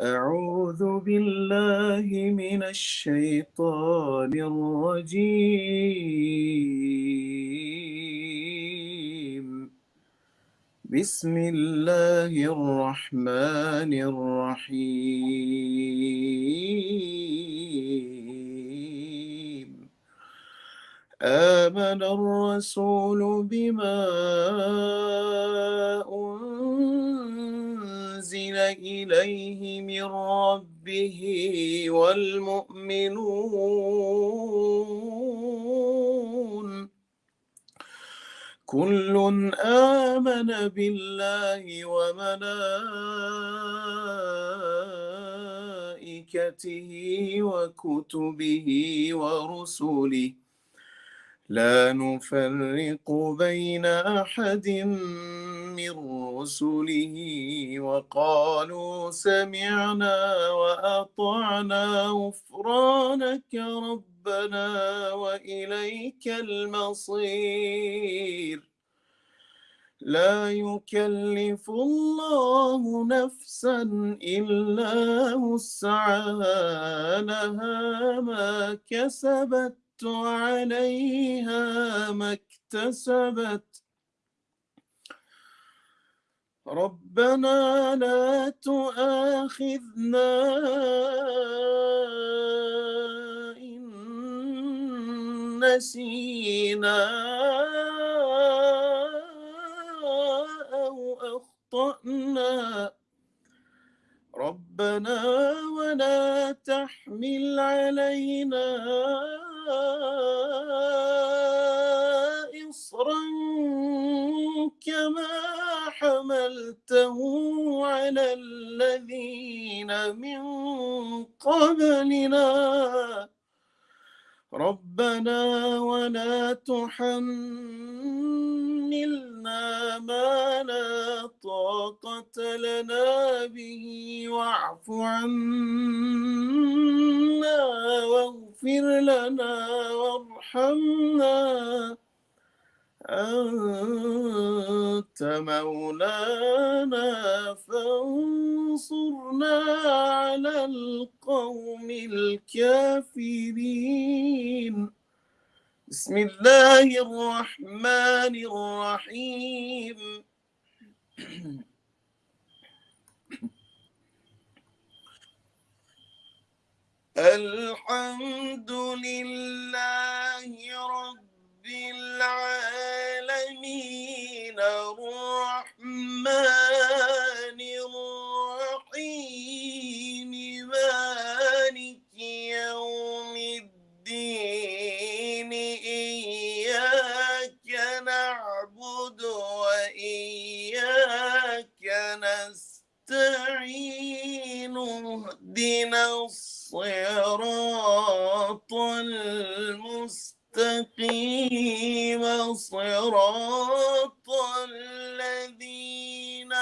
أعوذ بالله من الشيطان الرجيم. بسم الله الرحمن الرحيم. آمن الرسول بما أنزل إليه من ربه والمؤمنون. كل آمن بالله وملائكته وكتبه ورسله. لا نفرق بين أحد من رسله وقالوا سمعنا وأطعنا غفرانك ربنا وإليك المصير. لا يكلف الله نفسا إلا وسعها لها ما كسبت عليها ما اكتسبت. ربنا لا تؤاخذنا إن نسينا أو أخطأنا. ربنا ولا تحمل علينا إصرا كما حملته على الذين من قبلنا. ربنا ولا تحملنا ما لا طاقة لنا به واعف عنا واغفر لنا وارحمنا. أنت مولانا فانصرنا على القوم الكافرين. بسم الله الرحمن الرحيم. الحمد لله رب العالمين الرحمن اهدنا الصراط المستقيم. صراط الذين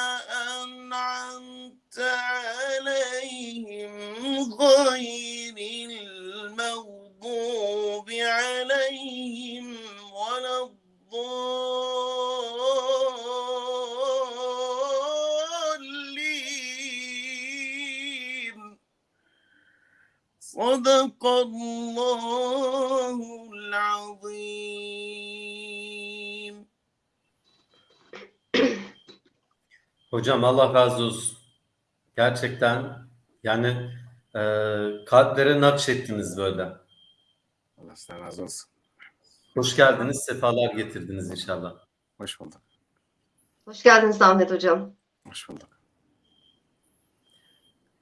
أنعمت عليهم غير Hocam Allah razı olsun. Gerçekten yani e, kalplere nakşettiniz böyle. Allah sizden razı olsun. Hoş geldiniz, sefalar getirdiniz inşallah. Hoş bulduk. Hoş geldiniz Ahmet Hocam. Hoş bulduk.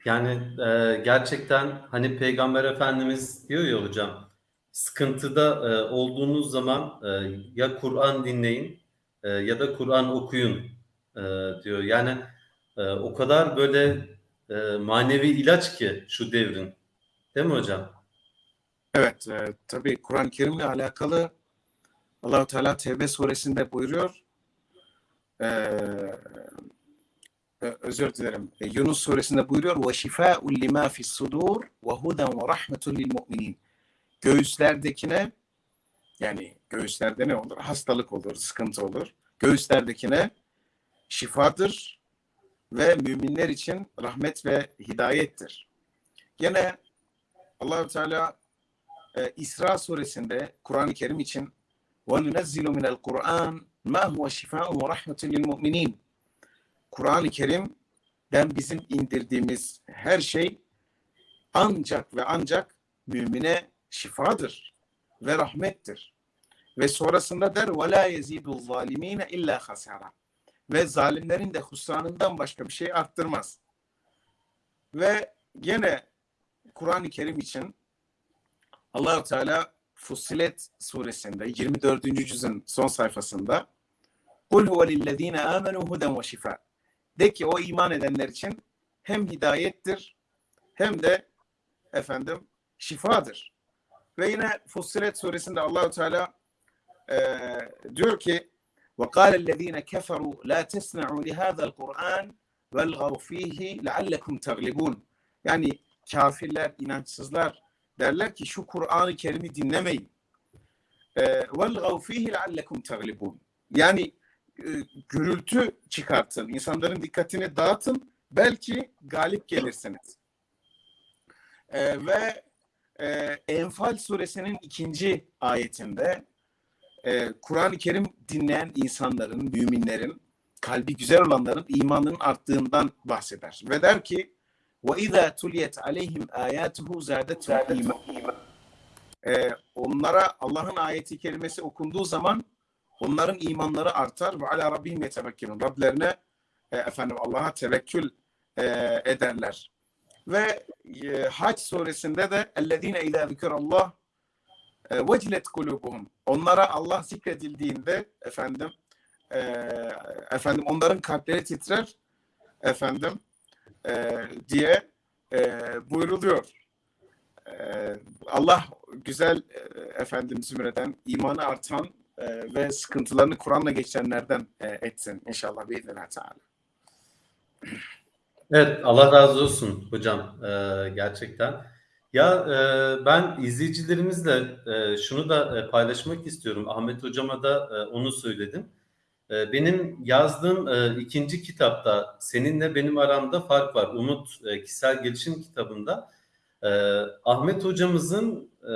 Yani e, gerçekten hani Peygamber Efendimiz diyor ya hocam, sıkıntıda e, olduğunuz zaman e, ya Kur'an dinleyin e, ya da Kur'an okuyun e, diyor. Yani e, o kadar böyle e, manevi ilaç ki şu devrin. Değil mi hocam? Evet, e, tabii Kur'an-ı Kerim'le alakalı Allahu Teala Tevbe suresinde buyuruyor. E, e, özür dilerim. E, Yunus suresinde buyuruyor ve şifâ'un limâ fis sudur ve huden ve rahmetun lil mu'minin. Göğüslerdekine yani göğüslerde ne olur? Hastalık olur, sıkıntı olur. Göğüslerdekine şifadır ve müminler için rahmet ve hidayettir. Gene Allahü Teala e, İsra suresinde Kur'an-ı Kerim için وَنُنَزِّلُ مِنَ الْقُرْآنِ مَا هُوَ شِفَاءٌ وَرَحْمَةٌ لِلْمُؤْمِنِينَ Kur'an-ı Kerim'den bizim indirdiğimiz her şey ancak ve ancak mümine şifadır ve rahmettir. Ve sonrasında der وَلَا يَزِيدُ الظَّالِم۪ينَ اِلَّا خَسَرًا ve zalimlerin de husranından başka bir şey arttırmaz. Ve gene Kur'an-ı Kerim için Allahu Teala Fussilet suresinde 24. cüzün son sayfasında Kul huve lillezine amenu huden ve şifa. De ki o iman edenler için hem hidayettir hem de efendim şifadır. Ve yine Fussilet suresinde Allahu Teala e, diyor ki وقال الذين كفروا لا تسمعوا لهذا القرآن والغوا فيه لعلكم تغلبون. Yani kafirler, inançsızlar derler ki şu Kur'an-ı Kerim'i dinlemeyin. وَالْغَوْ ف۪يهِ لَعَلَّكُمْ تَغْلِبُونَ Yani e, gürültü çıkartın, insanların dikkatini dağıtın, belki galip gelirsiniz. E, ve e, Enfal suresinin ikinci ayetinde e, Kur'an-ı Kerim dinleyen insanların, müminlerin, kalbi güzel olanların imanının arttığından bahseder. Ve der ki وَاِذَا تُلِيَتْ عَلَيْهِمْ آيَاتُهُ زَادَتْهُ اِيمَانًا ee, onlara Allah'ın ayeti kelimesi okunduğu zaman onların imanları artar ve ala rabbihim yetevekkilun. Rablerine e, efendim Allah'a tevekkül e, ederler. Ve e, Hac suresinde de ellezine izâ zikrallah e, vecilet kulubuhum. Onlara Allah zikredildiğinde efendim e, efendim onların kalpleri titrer efendim e, diye e, buyruluyor. E, Allah güzel e, efendim zümreden, imanı artan e, ve sıkıntılarını Kur'an'la geçenlerden e, etsin inşallah biiznillah teala. Evet Allah razı olsun hocam e, gerçekten. Ya e, ben izleyicilerimizle e, şunu da e, paylaşmak istiyorum. Ahmet hocama da e, onu söyledim. E, benim yazdığım e, ikinci kitapta seninle benim aramda fark var. Umut e, kişisel gelişim kitabında e, Ahmet hocamızın e,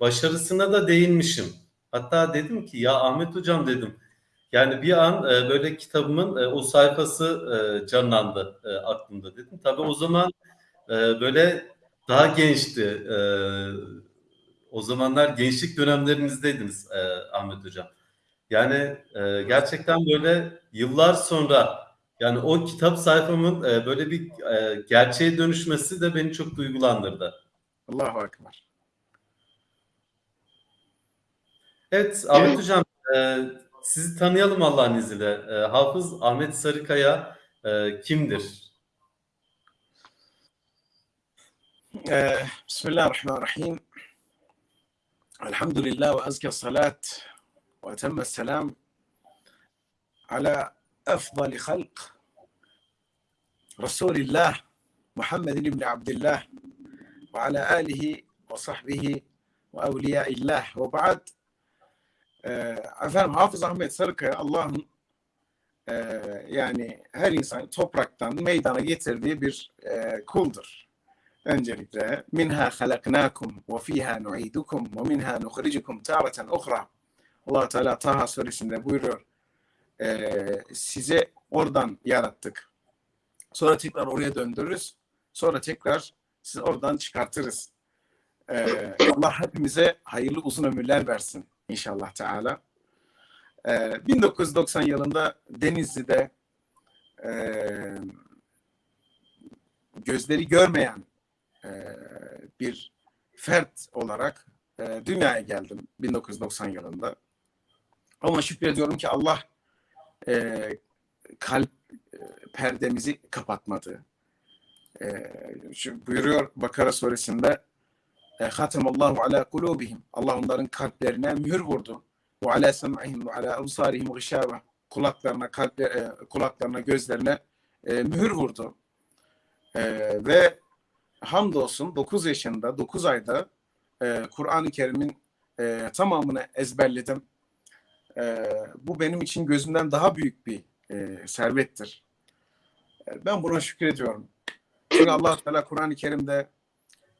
başarısına da değinmişim. Hatta dedim ki ya Ahmet hocam dedim. Yani bir an e, böyle kitabımın e, o sayfası e, canlandı e, aklımda dedim. Tabii o zaman e, böyle daha gençti. E, o zamanlar gençlik dönemlerimizdeydiniz e, Ahmet hocam. Yani e, gerçekten böyle yıllar sonra yani o kitap sayfamın e, böyle bir e, gerçeğe dönüşmesi de beni çok duygulandırdı. Allahu Ekber. Evet Ahmet Hocam e, sizi tanıyalım Allah'ın izniyle. E, Hafız Ahmet Sarıkaya e, kimdir? Ee, Bismillahirrahmanirrahim. Elhamdülillah ve azke salat ve temme selam ala efdali halk Resulillah Muhammed ibn Abdullah ve ala alihi ve sahbihi ve evliyaillah ve ba'd e, efendim Hafız Ahmet Sarıkaya Allah'ın e, yani her insan topraktan meydana getirdiği bir e, kuldur. Öncelikle minha halaknakum ve fiha nu'idukum ve minha nukhrijukum taratan ukhra. Allah Teala Taha suresinde buyuruyor. E, size oradan yarattık. Sonra tekrar oraya döndürürüz. Sonra tekrar sizi oradan çıkartırız. E, Allah hepimize hayırlı uzun ömürler versin inşallah Teala. E, 1990 yılında Denizli'de e, gözleri görmeyen e, bir fert olarak e, dünyaya geldim 1990 yılında. Ama şükrediyorum ki Allah e, kalp e, perdemizi kapatmadı. E, şu buyuruyor Bakara suresinde e, Hatemallahu ala kulubihim. Allah onların kalplerine mühür vurdu. Ve ala sem'ihim ve ala absarihim gışâve. Kulaklarına, kalple, e, kulaklarına, gözlerine e, mühür vurdu. E, ve hamdolsun 9 yaşında, 9 ayda e, Kur'an-ı Kerim'in e, tamamını ezberledim. E, bu benim için gözümden daha büyük bir e, servettir. E, Ben buna şükrediyorum. Çünkü Allah Teala Kur'an-ı Kerim'de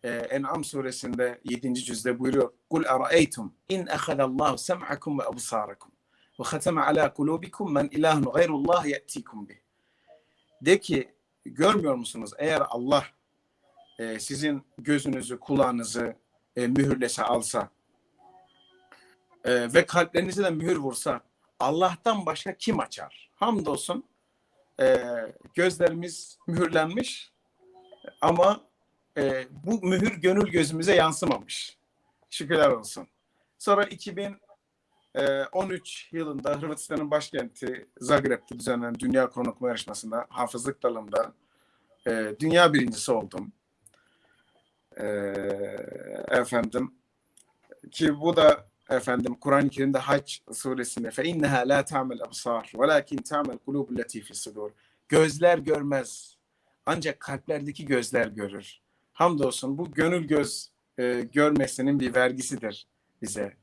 e, En'am suresinde 7. cüzde buyuruyor. Kul araeytum in ehadallahu sem'akum ve absarakum ve khatama ala kulubikum men ilahun gayrullah ye'tikum bih. De ki görmüyor musunuz eğer Allah e, sizin gözünüzü, kulağınızı e, mühürlese alsa e, ve kalplerinize de mühür vursa Allah'tan başka kim açar? Hamdolsun e, gözlerimiz mühürlenmiş ama e, bu mühür gönül gözümüze yansımamış. Şükürler olsun. Sonra 2013 yılında Hırvatistan'ın başkenti Zagreb'te düzenlenen Dünya okuma yarışmasında hafızlık dalında e, dünya birincisi oldum. E, efendim ki bu da efendim Kur'an-ı Kerim'de Hac suresinde fe inneha la ta'mel absar velakin ta'mel kulubul lati fi sudur. Gözler görmez. Ancak kalplerdeki gözler görür. Hamdolsun bu gönül göz e, görmesinin bir vergisidir bize.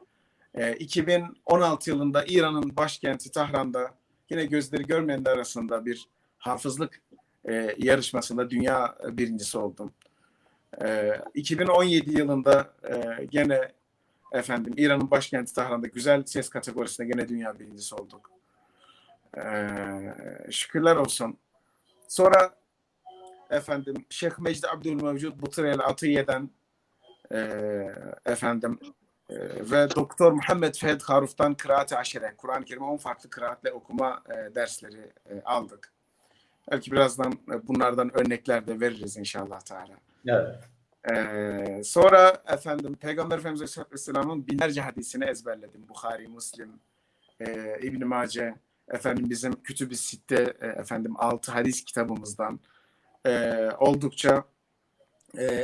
E, 2016 yılında İran'ın başkenti Tahran'da yine gözleri görmeyenler arasında bir hafızlık e, yarışmasında dünya birincisi oldum. E, 2017 yılında e, gene efendim İran'ın başkenti Tahran'da güzel ses kategorisinde gene dünya birincisi olduk. E, şükürler olsun. Sonra efendim Şeyh Mecdi Abdülmevcud Butrel Atiye'den e, efendim e, ve Doktor Muhammed Fehd Haruf'tan kıraat-ı aşire, Kur'an-ı Kerim'i 10 farklı kıraatle okuma e, dersleri e, aldık. Belki birazdan e, bunlardan örnekler de veririz inşallah Teala. Evet. Ee, sonra efendim Peygamber Efendimiz Aleyhisselam'ın binlerce hadisini ezberledim. Bukhari, Müslim, e, İbn Mace, efendim bizim Kütüb-i Sitte e, efendim altı hadis kitabımızdan e, oldukça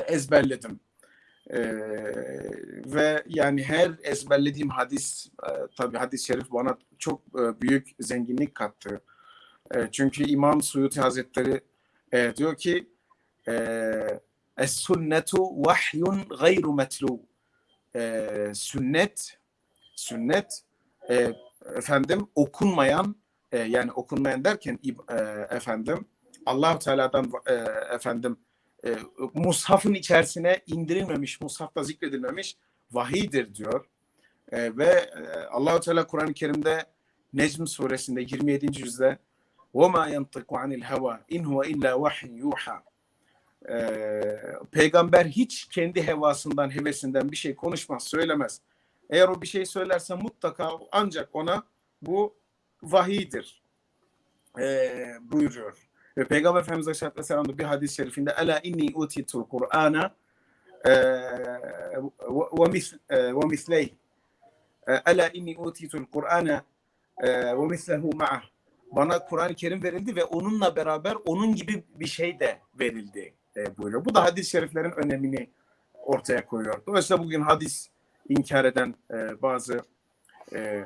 ezberledim. Ve yani her ezberlediğim hadis e, tabi hadis-i şerif bana çok büyük zenginlik kattı. Çünkü İmam Suyuti Hazretleri diyor ki e, Es-sünnetu vahyun gayru metlu. Ee, sünnet sünnet e, efendim okunmayan e, yani okunmayan derken e, efendim Allah Teala'dan e, efendim e, mushafın içerisine indirilmemiş, mushafta zikredilmemiş vahiydir diyor. E, ve e, Allah Teala Kur'an-ı Kerim'de Necm suresinde 27. yüzde وَمَا يَنْطِقُ عَنِ الْهَوَى اِنْ هُوَ اِلَّا وَحْيٌ يُوحَى ee, peygamber hiç kendi hevasından, hevesinden bir şey konuşmaz, söylemez. Eğer o bir şey söylerse mutlaka ancak ona bu vahidir ee, buyuruyor. Ve Peygamber Efendimiz Aleyhisselatü Vesselam'da bir hadis-i şerifinde Ela inni utitul Kur'ana ve misleyh Ela inni utitul Kur'ana ve mislehu ma'ah bana Kur'an-ı Kerim verildi ve onunla beraber onun gibi bir şey de verildi e, buyuruyor. Bu da hadis-i şeriflerin önemini ortaya koyuyor. Dolayısıyla bugün hadis inkar eden e, bazı e,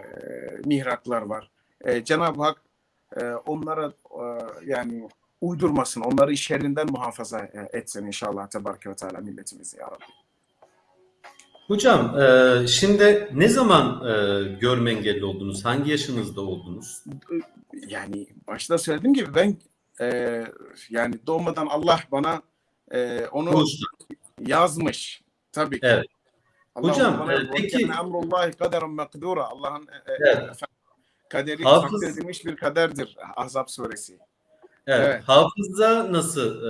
mihraklar var. E, Cenab-ı Hak e, onlara e, yani uydurmasın, onları şerrinden muhafaza e, etsin inşallah Tebareke ve Teala milletimizi ya Rabbi. Hocam e, şimdi ne zaman e, görme engelli oldunuz? Hangi yaşınızda oldunuz? Yani başta söylediğim gibi ben e, yani doğmadan Allah bana e, onu Konuştu. yazmış. Tabii ki. Evet. Allah Hocam, e, peki- emrullahi kaderen mekdura. Allah'ın e, e, kaderi Hafız- takdir bir kaderdir Ahzab suresi. Evet. Evet. Hafızda nasıl e,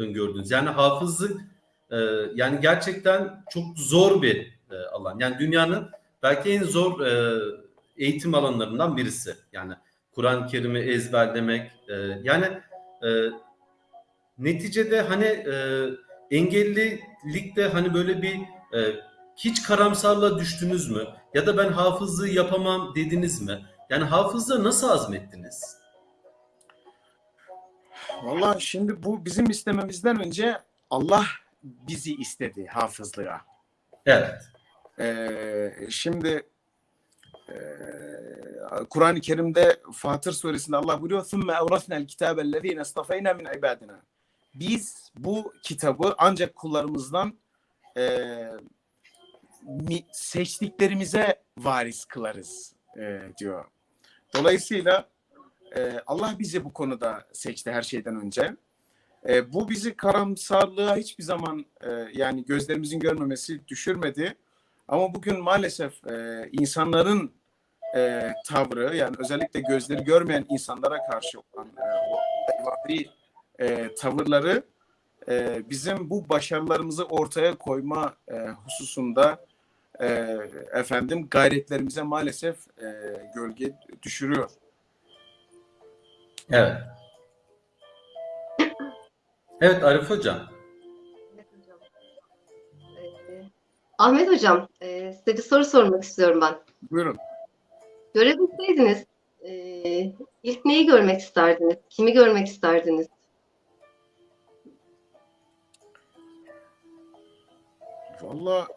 öngördünüz? Yani hafızlık e, yani gerçekten çok zor bir e, alan. Yani dünyanın belki en zor e, eğitim alanlarından birisi. Yani Kur'an-ı Kerim'i ezberlemek. e, yani e, neticede hani e, engellilikte hani böyle bir e, hiç karamsarlığa düştünüz mü? Ya da ben hafızlığı yapamam dediniz mi? Yani hafızlığı nasıl azmettiniz? Vallahi şimdi bu bizim istememizden önce Allah bizi istedi hafızlığa. Evet. Ee, şimdi e, Kur'an-ı Kerim'de Fatır suresinde Allah buyuruyor ثُمَّ اَوْرَثْنَا الْكِتَابَ الَّذ۪ينَ اصْطَفَيْنَا مِنْ عِبَادِنَا biz bu kitabı ancak kullarımızdan e, mi- seçtiklerimize varis kılarız e, diyor. Dolayısıyla e, Allah bizi bu konuda seçti her şeyden önce. E, bu bizi karamsarlığa hiçbir zaman e, yani gözlerimizin görmemesi düşürmedi. Ama bugün maalesef e, insanların e, tavrı yani özellikle gözleri görmeyen insanlara karşı olan e, o hayvani, e, tavırları e, bizim bu başarılarımızı ortaya koyma e, hususunda e, efendim gayretlerimize maalesef e, gölge düşürüyor. Evet. Evet Arif Hocam. Ahmet hocam, e, size bir soru sormak istiyorum ben. Buyurun. Görebilseydiniz e, ilk neyi görmek isterdiniz? Kimi görmek isterdiniz? Valla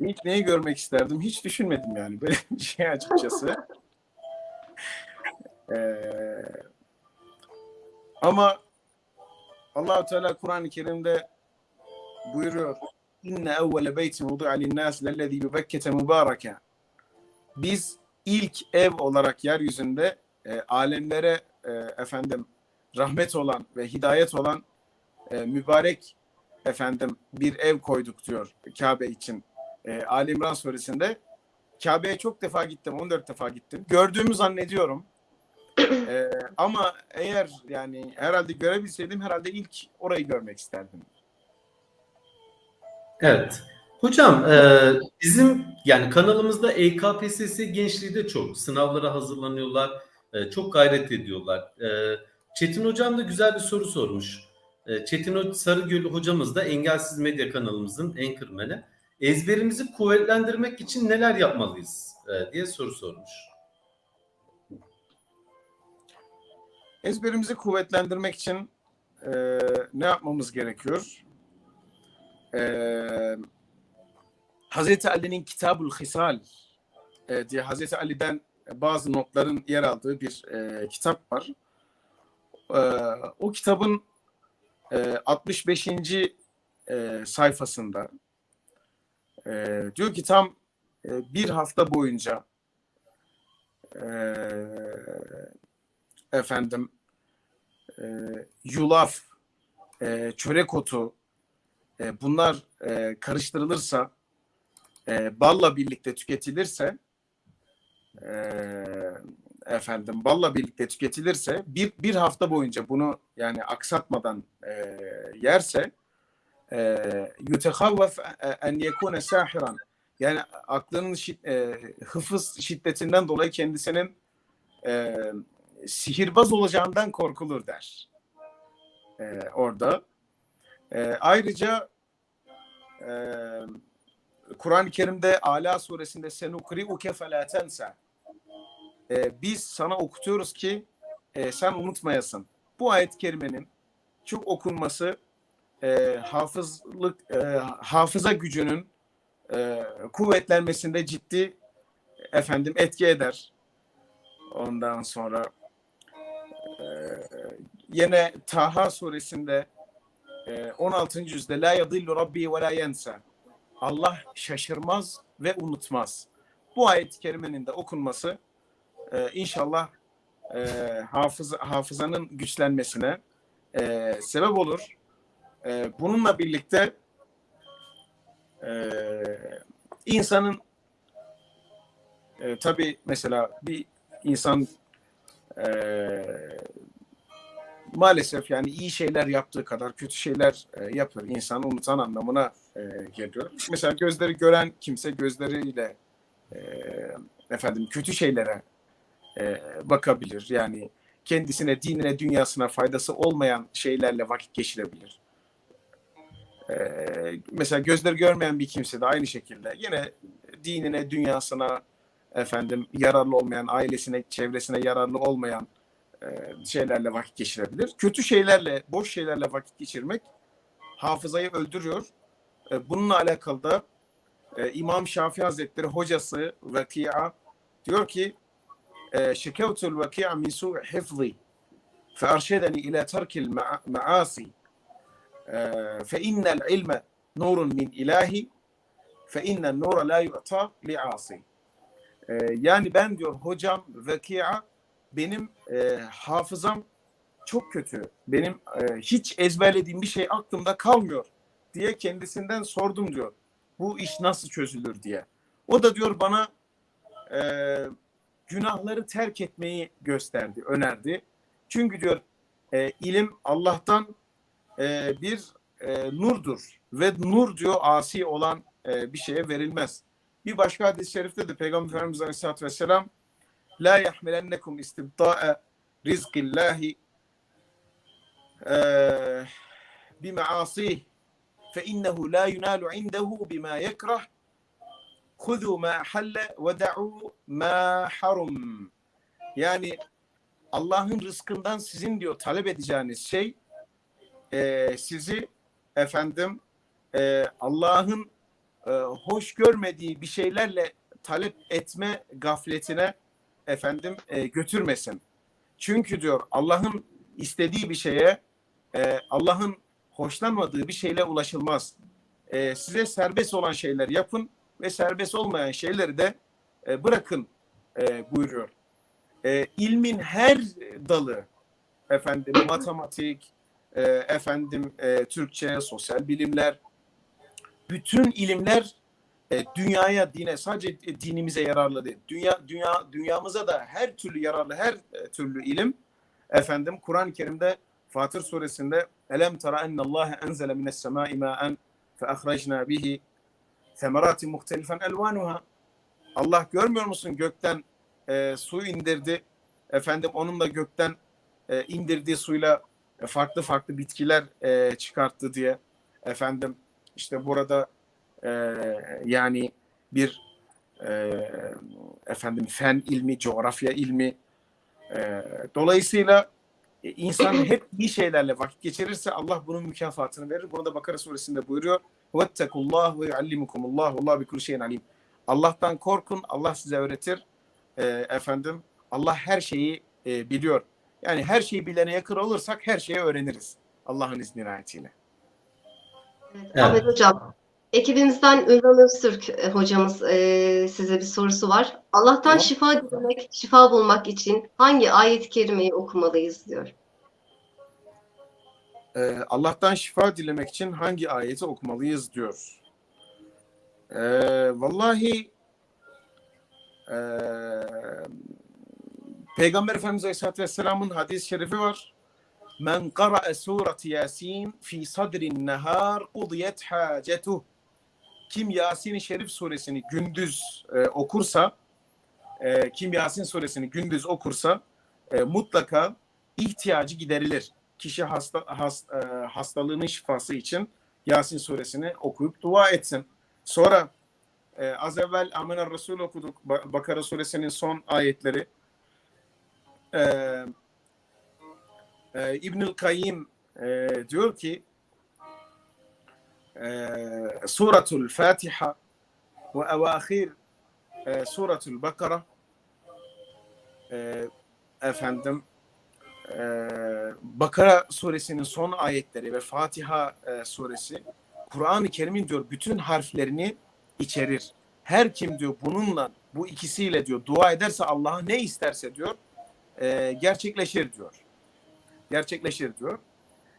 ilk neyi görmek isterdim? Hiç düşünmedim yani böyle bir şey açıkçası. Ee, ama allah Teala Kur'an-ı Kerim'de buyuruyor. İnne evvele beytin vudu'a linnâs lellezî bebekkete mübâreke Biz ilk ev olarak yeryüzünde e, alemlere e, efendim rahmet olan ve hidayet olan e, mübarek efendim bir ev koyduk diyor Kabe için. E, Ali İmran suresinde Kabe'ye çok defa gittim, 14 defa gittim. Gördüğümü zannediyorum. E, ama eğer yani herhalde görebilseydim herhalde ilk orayı görmek isterdim. Evet. Hocam e, bizim yani kanalımızda EKPSS gençliği de çok. Sınavlara hazırlanıyorlar. e, çok gayret ediyorlar. E, Çetin Hocam da güzel bir soru sormuş. E, Çetin Sarıgül hocamız da Engelsiz Medya kanalımızın anchorman'i. Ezberimizi kuvvetlendirmek için neler yapmalıyız e, diye soru sormuş. Ezberimizi kuvvetlendirmek için e, ne yapmamız gerekiyor? E, Hazreti Ali'nin Kitabul Hisal e, diye Hazreti Ali'den bazı notların yer aldığı bir e, kitap var. E, o kitabın e, 65. E, sayfasında e, diyor ki tam e, bir hafta boyunca efendim yulaf, çörek otu bunlar karıştırılırsa balla birlikte tüketilirse e, efendim balla birlikte tüketilirse bir bir hafta boyunca bunu yani aksatmadan e, yerse yutehavvef en yekune sahiran yani aklının şid, e, hıfız şiddetinden dolayı kendisinin e, sihirbaz olacağından korkulur der. E, orada. E, ayrıca e, Kur'an-ı Kerim'de Ala suresinde senukri'uke felâ tensa e, biz sana okutuyoruz ki e, sen unutmayasın. Bu ayet-i kerimenin çok okunması e, hafızlık e, hafıza gücünün e, kuvvetlenmesinde ciddi efendim etki eder. Ondan sonra e, yine Taha suresinde e, 16. yüzde la yadillu rabbi ve la yensa Allah şaşırmaz ve unutmaz. Bu ayet-i kerimenin de okunması e, inşallah e, hafıza, hafızanın güçlenmesine e, sebep olur. E, bununla birlikte e, insanın e, tabii mesela bir insan e, maalesef yani iyi şeyler yaptığı kadar kötü şeyler e, yapıyor. İnsan unutan anlamına e, geliyor. Mesela gözleri gören kimse gözleriyle e, efendim kötü şeylere e, bakabilir. Yani kendisine, dinine, dünyasına faydası olmayan şeylerle vakit geçirebilir. E, mesela gözleri görmeyen bir kimse de aynı şekilde yine dinine, dünyasına efendim yararlı olmayan, ailesine, çevresine yararlı olmayan e, şeylerle vakit geçirebilir. Kötü şeylerle, boş şeylerle vakit geçirmek hafızayı öldürüyor. E, bununla alakalı da e, İmam Şafii Hazretleri hocası Vakia diyor ki شكوت الوكيع من سوء حفظي فأرشدني إلى ترك المعاصي فإن العلم نور من إلهي فإن النور لا يعطى لعاصي yani ben diyor hocam Vekia benim e, hafızam çok kötü. Benim e, hiç ezberlediğim bir şey aklımda kalmıyor diye kendisinden sordum diyor. Bu iş nasıl çözülür diye. O da diyor bana e, günahları terk etmeyi gösterdi, önerdi. Çünkü diyor e, ilim Allah'tan e, bir e, nurdur ve nur diyor asi olan e, bir şeye verilmez. Bir başka hadis-i şerifte de Peygamber Efendimiz Aleyhisselatü Vesselam La yahmilennekum istibda'e rizkillahi e, bimeasih fe innehu la yunalu indehu bima yekrah Kudu ma halle ve da'u ma harum. Yani Allah'ın rızkından sizin diyor talep edeceğiniz şey e, sizi efendim e, Allah'ın e, hoş görmediği bir şeylerle talep etme gafletine efendim e, götürmesin. Çünkü diyor Allah'ın istediği bir şeye e, Allah'ın hoşlanmadığı bir şeyle ulaşılmaz. E, size serbest olan şeyler yapın ve serbest olmayan şeyleri de e, bırakın e, buyuruyor. E, ilmin her dalı efendim matematik, e, efendim e, Türkçe, sosyal bilimler, bütün ilimler e, dünyaya, dine sadece dinimize yararlı değil. Dünya dünya dünyamıza da her türlü yararlı her e, türlü ilim efendim Kur'an-ı Kerim'de Fatır suresinde Elem tara ennallâhe enzele mines semâi mâen fe ahrajna bihi semeratin muhtelifen elvanuha Allah görmüyor musun gökten e, su indirdi efendim onun da gökten e, indirdiği suyla farklı farklı bitkiler e, çıkarttı diye efendim işte burada e, yani bir e, efendim fen ilmi, coğrafya ilmi e, dolayısıyla e, insan hep iyi şeylerle vakit geçirirse Allah bunun mükafatını verir. Bunu da Bakara suresinde buyuruyor. Vettekullah ve yuallimukumullah. Allah bi kulli şeyin alim. Allah'tan korkun. Allah size öğretir. E, efendim Allah her şeyi e, biliyor. Yani her şeyi bilene yakın olursak her şeyi öğreniriz. Allah'ın izni ayetiyle. Evet, evet. Ahmet Hocam, ekibimizden Ünvan Öztürk e, hocamız e, size bir sorusu var. Allah'tan tamam. şifa dilemek, şifa bulmak için hangi ayet-i kerimeyi okumalıyız diyor. Ee, Allah'tan şifa dilemek için hangi ayeti okumalıyız diyor. Ee, vallahi e, Peygamber Efendimiz Aleyhisselatü Vesselam'ın hadis-i şerifi var. Men qara'a suret Yasin fi sadrin nehar qudiyet hacetuh. Kim Yasin-i Şerif suresini gündüz e, okursa, e, kim Yasin suresini gündüz okursa e, mutlaka ihtiyacı giderilir. Kişi hasta, has, e, hastalığının şifası için Yasin suresini okuyup dua etsin. Sonra e, az evvel Amener Resul okuduk. Bakara suresinin son ayetleri e, e, İbnül Kayyim e, diyor ki e, Suratul Fatiha ve evahir e, Suratul Bakara e, efendim e, Bakara suresinin son ayetleri ve Fatiha e, suresi Kur'an-ı Kerim'in diyor bütün harflerini içerir. Her kim diyor bununla bu ikisiyle diyor dua ederse Allah'a ne isterse diyor e, gerçekleşir diyor. Gerçekleşir diyor.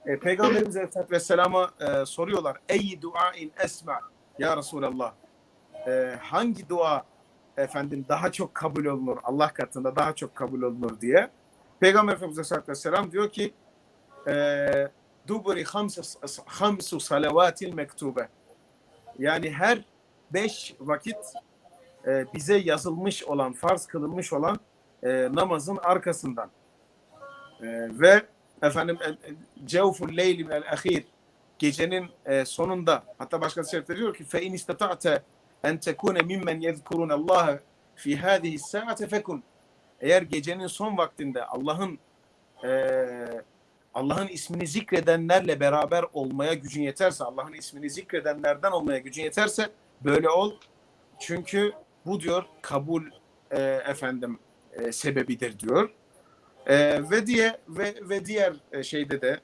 E, Peygamberimiz Aleyhisselatü Vesselam'a e, soruyorlar. Ey duain esma ya Resulallah. E, hangi dua efendim daha çok kabul olunur Allah katında daha çok kabul olunur diye. Peygamber Efendimiz Aleyhisselatü Vesselam diyor ki e, duburi hamsu salavatil mektube. Yani her beş vakit e, bize yazılmış olan, farz kılınmış olan e, namazın arkasından. E, ve efendim e, e, cevful leyli minel ahir. Gecenin e, sonunda hatta başka şerifte diyor ki fe in istata'te en tekune mimmen yezkurun Allah fi hadihi saate fekun eğer gecenin son vaktinde Allah'ın e, Allah'ın ismini zikredenlerle beraber olmaya gücün yeterse, Allah'ın ismini zikredenlerden olmaya gücün yeterse böyle ol. Çünkü bu diyor kabul e, efendim e, sebebidir diyor. E, ve diye ve ve diğer e, şeyde de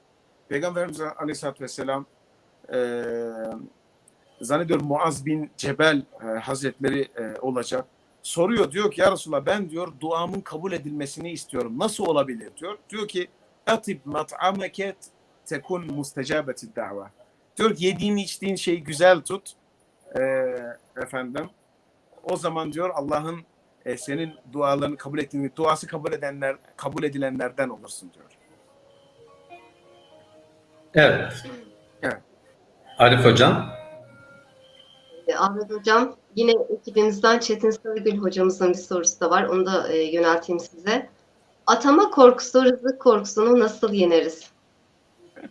Peygamberimiz Aleyhisselatü Vesselam e, zannediyorum Muaz bin Cebel e, Hazretleri e, olacak. Soruyor diyor ki ya Resulallah ben diyor duamın kabul edilmesini istiyorum. Nasıl olabilir diyor. Diyor ki atib mat'ameke tekun mustecabeti dava. Diyor ki yediğin içtiğin şeyi güzel tut. Ee, efendim o zaman diyor Allah'ın e, senin dualarını kabul ettiğini, duası kabul edenler, kabul edilenlerden olursun diyor. Evet. Evet. Arif Hocam. E, Ahmet Hocam, yine ekibimizden Çetin Sarıgül hocamızın bir sorusu da var. Onu da e, yönelteyim size. Atama korkusu, rızık korkusunu nasıl yeneriz?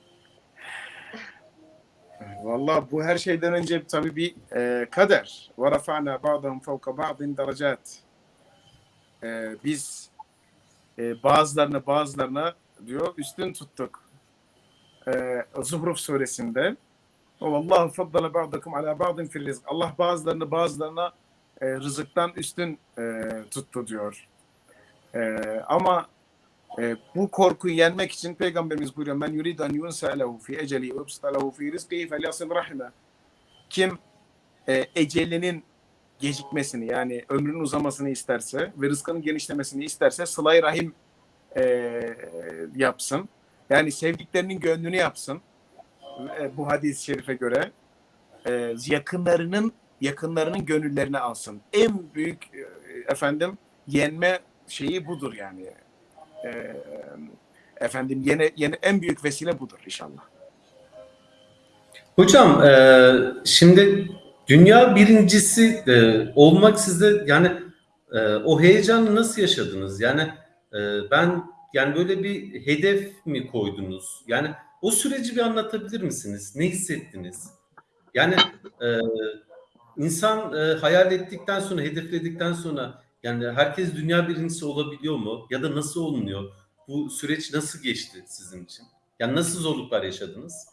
Vallahi bu her şeyden önce tabii bir e, kader. Ba'dahum fevka ba'din derecat. E, biz e, bazılarını bazılarına diyor üstün tuttuk. E, Zuhruf suresinde Vallahu faddala ba'dakum ala ba'din fil rizk. Allah bazılarını bazılarına e, rızıktan üstün e, tuttu diyor. E, ama e, bu korkuyu yenmek için Peygamberimiz buyuruyor men yuridu en yunsa lehu fi eceli ve lehu fi rizkihi felyasil rahime. Kim e, ecelinin gecikmesini yani ömrünün uzamasını isterse ve rızkının genişlemesini isterse sıla rahim e, yapsın. Yani sevdiklerinin gönlünü yapsın. E, bu hadis-i şerife göre e, yakınlarının yakınlarının gönüllerini alsın. En büyük e, efendim yenme şeyi budur yani. E, efendim yeni, yeni en büyük vesile budur inşallah. Hocam e, şimdi dünya birincisi e, olmak sizde yani e, o heyecanı nasıl yaşadınız? Yani e, ben yani böyle bir hedef mi koydunuz? Yani o süreci bir anlatabilir misiniz? Ne hissettiniz? Yani e, insan e, hayal ettikten sonra, hedefledikten sonra yani herkes dünya birincisi olabiliyor mu? Ya da nasıl olunuyor? Bu süreç nasıl geçti sizin için? Yani nasıl zorluklar yaşadınız?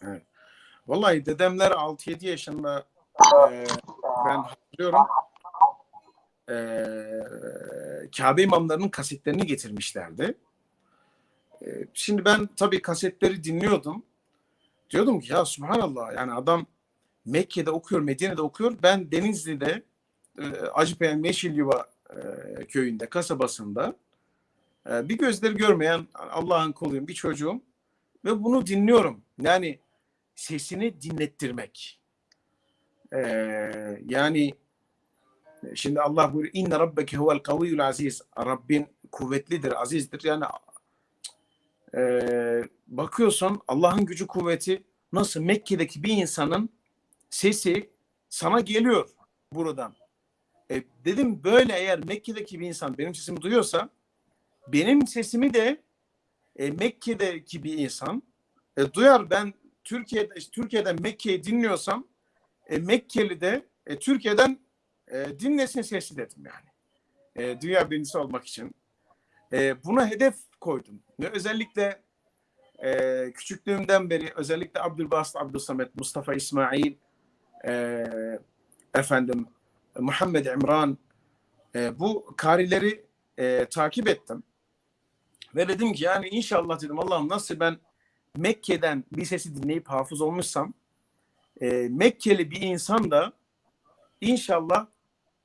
Vallahi dedemler 6-7 yaşında e, ben hatırlıyorum e, Kabe imamlarının kasetlerini getirmişlerdi. E, şimdi ben tabii kasetleri dinliyordum. Diyordum ki ya subhanallah yani adam Mekke'de okuyor, Medine'de okuyor. Ben Denizli'de e, Acıpayam Yeşilyuva e, köyünde, kasabasında e, bir gözleri görmeyen Allah'ın kuluyum, bir çocuğum ve bunu dinliyorum. Yani sesini dinlettirmek. Ee, yani şimdi Allah buyuruyor inne rabbeke huvel kaviyyul aziz. Rabbin kuvvetlidir, azizdir. Yani e, bakıyorsun Allah'ın gücü kuvveti nasıl Mekke'deki bir insanın sesi sana geliyor buradan. E, dedim böyle eğer Mekke'deki bir insan benim sesimi duyuyorsa benim sesimi de e, Mekke'deki bir insan e, duyar. Ben Türkiye'de Türkiye'den Mekke'yi dinliyorsam e, Mekkeli de e, Türkiye'den e, dinlesin sesi dedim yani. E, dünya birincisi olmak için. E, buna hedef koydum. Ve özellikle e, küçüklüğümden beri özellikle Abdülbasit Abdülsamet, Mustafa İsmail, e, efendim Muhammed İmran e, bu karileri e, takip ettim. Ve dedim ki yani inşallah dedim Allah'ım nasıl ben Mekke'den bir sesi dinleyip hafız olmuşsam e, Mekkeli bir insan da inşallah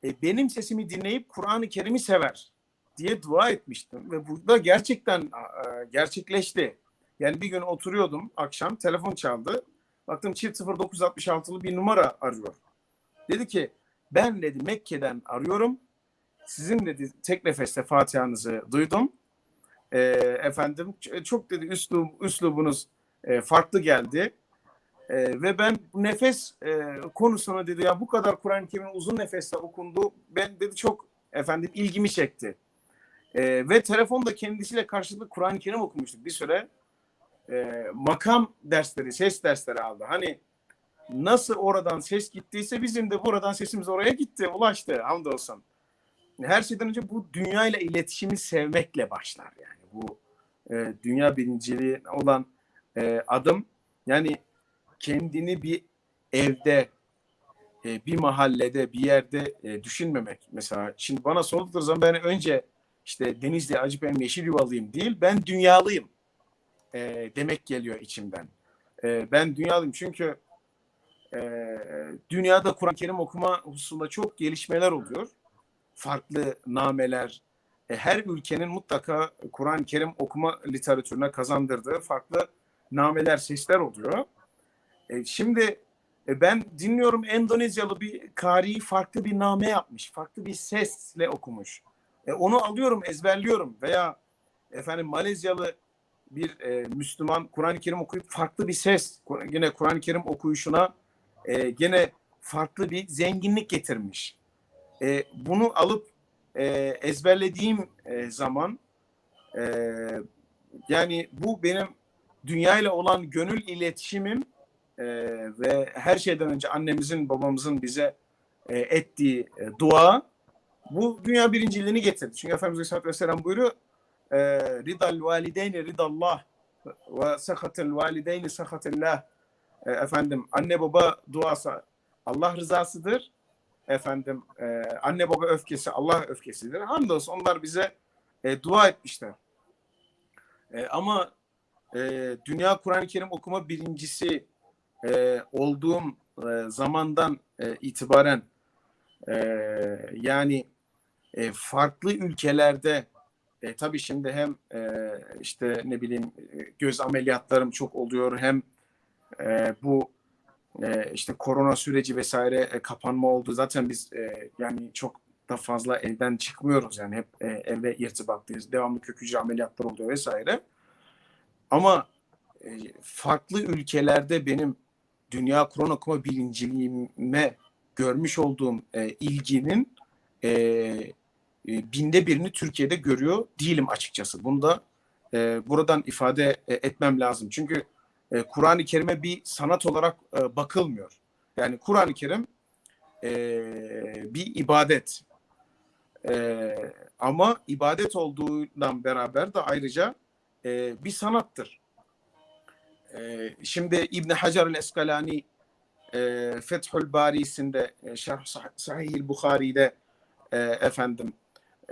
e, benim sesimi dinleyip Kur'an-ı Kerim'i sever diye dua etmiştim ve burada gerçekten e, gerçekleşti. Yani bir gün oturuyordum akşam telefon çaldı. Baktım çift 0966'lı bir numara arıyor. Dedi ki ben dedi Mekke'den arıyorum. Sizin dedi tek nefeste Fatiha'nızı duydum. E, efendim çok dedi üslub, üslubunuz e, farklı geldi. E, ve ben nefes e, konusuna dedi ya bu kadar Kur'an-ı Kerim'in uzun nefeste okundu. Ben dedi çok efendim ilgimi çekti. E, ve telefonda kendisiyle karşılıklı Kur'an-ı Kerim okumuştuk bir süre. E, makam dersleri, ses dersleri aldı. Hani nasıl oradan ses gittiyse bizim de buradan sesimiz oraya gitti, ulaştı hamdolsun. Her şeyden önce bu dünya ile iletişimi sevmekle başlar yani. Bu e, dünya birinciliği olan e, adım yani kendini bir evde, e, bir mahallede, bir yerde e, düşünmemek. Mesela şimdi bana sordukları zaman ben önce işte Denizli Acıpayam Yeşil Yuvalıyım değil, ben dünyalıyım e, demek geliyor içimden. E, ben dünyalıyım çünkü e, dünyada Kur'an-ı Kerim okuma hususunda çok gelişmeler oluyor. farklı nameler, e, her ülkenin mutlaka Kur'an-ı Kerim okuma literatürüne kazandırdığı farklı nameler, sesler oluyor. E, şimdi e, ben dinliyorum Endonezyalı bir kari farklı bir name yapmış, farklı bir sesle okumuş. E, onu alıyorum, ezberliyorum veya efendim Malezyalı bir e, Müslüman Kur'an-ı Kerim okuyup farklı bir ses, yine Kur'an-ı Kerim okuyuşuna e, gene farklı bir zenginlik getirmiş. E, bunu alıp e, ezberlediğim e, zaman e, yani bu benim dünyayla olan gönül iletişimim e, ve her şeyden önce annemizin babamızın bize e, ettiği e, dua bu dünya birinciliğini getirdi. Çünkü Efendimiz Aleyhisselatü Vesselam buyuruyor e, ridal valideyni ridallah ve sakatel valideyni sakatillah e, efendim anne baba duası Allah rızasıdır efendim e, anne baba öfkesi Allah öfkesidir. Hamdolsun onlar bize e, dua etmişler. E, ama Dünya Kur'an-ı Kerim okuma birincisi olduğum zamandan itibaren e, yani e, farklı ülkelerde e, tabii şimdi hem e, işte ne bileyim e, göz ameliyatlarım çok oluyor hem e, bu e, işte korona süreci vesaire e, kapanma oldu. Zaten biz e, yani çok da fazla evden çıkmıyoruz yani hep e, evde irtibatlıyız. Devamlı kök hücre ameliyatlar oluyor vesaire. Ama e, farklı ülkelerde benim dünya Kur'an okuma bilinciliğime görmüş olduğum e, ilginin e, e, binde birini Türkiye'de görüyor değilim açıkçası. Bunu da e, buradan ifade e, etmem lazım. Çünkü e, Kur'an-ı Kerim'e bir sanat olarak e, bakılmıyor. Yani Kur'an-ı Kerim e, bir ibadet. E, ama ibadet olduğundan beraber de ayrıca e, bir sanattır. E, şimdi İbn Hacer el-Eskalani e, Fethül Bari'sinde e, Şerh Sah- Sahih Bukhari'de e, efendim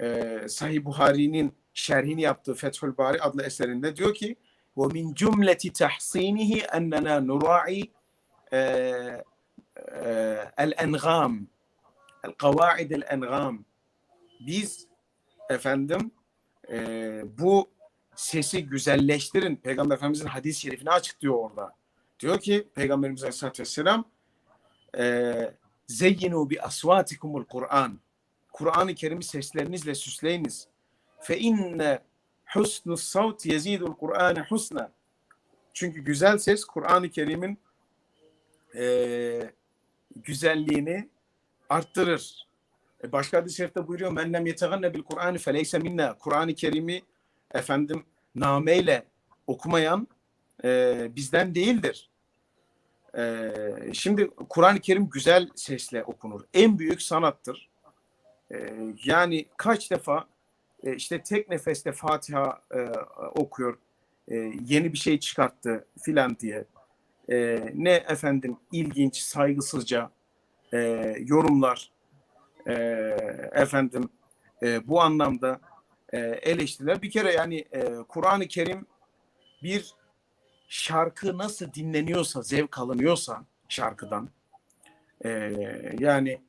e, Sahih Buhari'nin şerhini yaptığı Fethül Bari adlı eserinde diyor ki ومن جملة تحصينه أننا نراعي آه، آه، الأنغام القواعد الأنغام biz efendim e, bu sesi güzelleştirin. Peygamber Efendimizin hadis-i şerifini açıklıyor orada. Diyor ki Peygamberimiz Aleyhisselatü Vesselam e, zeyyinu bi asvatikumul Kur'an. Kur'an-ı Kerim'i seslerinizle süsleyiniz. Fe inne husnus savt yezidul Kur'ane husna. Çünkü güzel ses Kur'an-ı Kerim'in e, güzelliğini arttırır. E, başka hadis-i şerifte buyuruyor men lem yeteganne bil Kur'an feleyse minna. Kur'an-ı Kerim'i efendim nameyle okumayan e, bizden değildir. E, şimdi Kur'an-ı Kerim güzel sesle okunur. En büyük sanattır. E, yani kaç defa e, işte tek nefeste Fatiha e, okuyor, e, yeni bir şey çıkarttı filan diye. Ne efendim ilginç, saygısızca yorumlar, efendim bu anlamda eleştiriler. Bir kere yani Kur'an-ı Kerim bir şarkı nasıl dinleniyorsa, zevk alınıyorsa şarkıdan, yani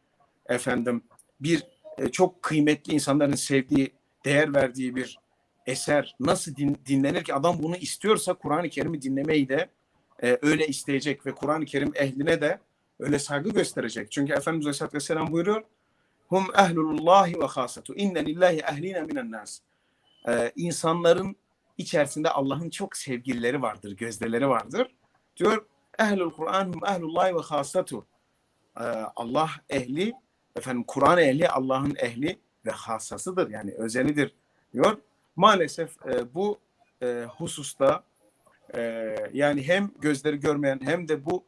efendim bir e, çok kıymetli insanların sevdiği değer verdiği bir eser nasıl din, dinlenir ki adam bunu istiyorsa Kur'an-ı Kerim'i dinlemeyi de e, öyle isteyecek ve Kur'an-ı Kerim ehline de öyle saygı gösterecek. Çünkü Efendimiz Aleyhisselatü Vesselam buyuruyor Hum ehlullahi ve hasatu inne lillahi ehline minen nas. Ee, insanların içerisinde Allah'ın çok sevgilileri vardır, gözdeleri vardır. Diyor ehlul Kur'an hum ehlullahi ve hasatu. Ee, Allah ehli, efendim Kur'an ehli Allah'ın ehli ve hassasıdır yani özelidir diyor. Maalesef e, bu e, hususta e, yani hem gözleri görmeyen hem de bu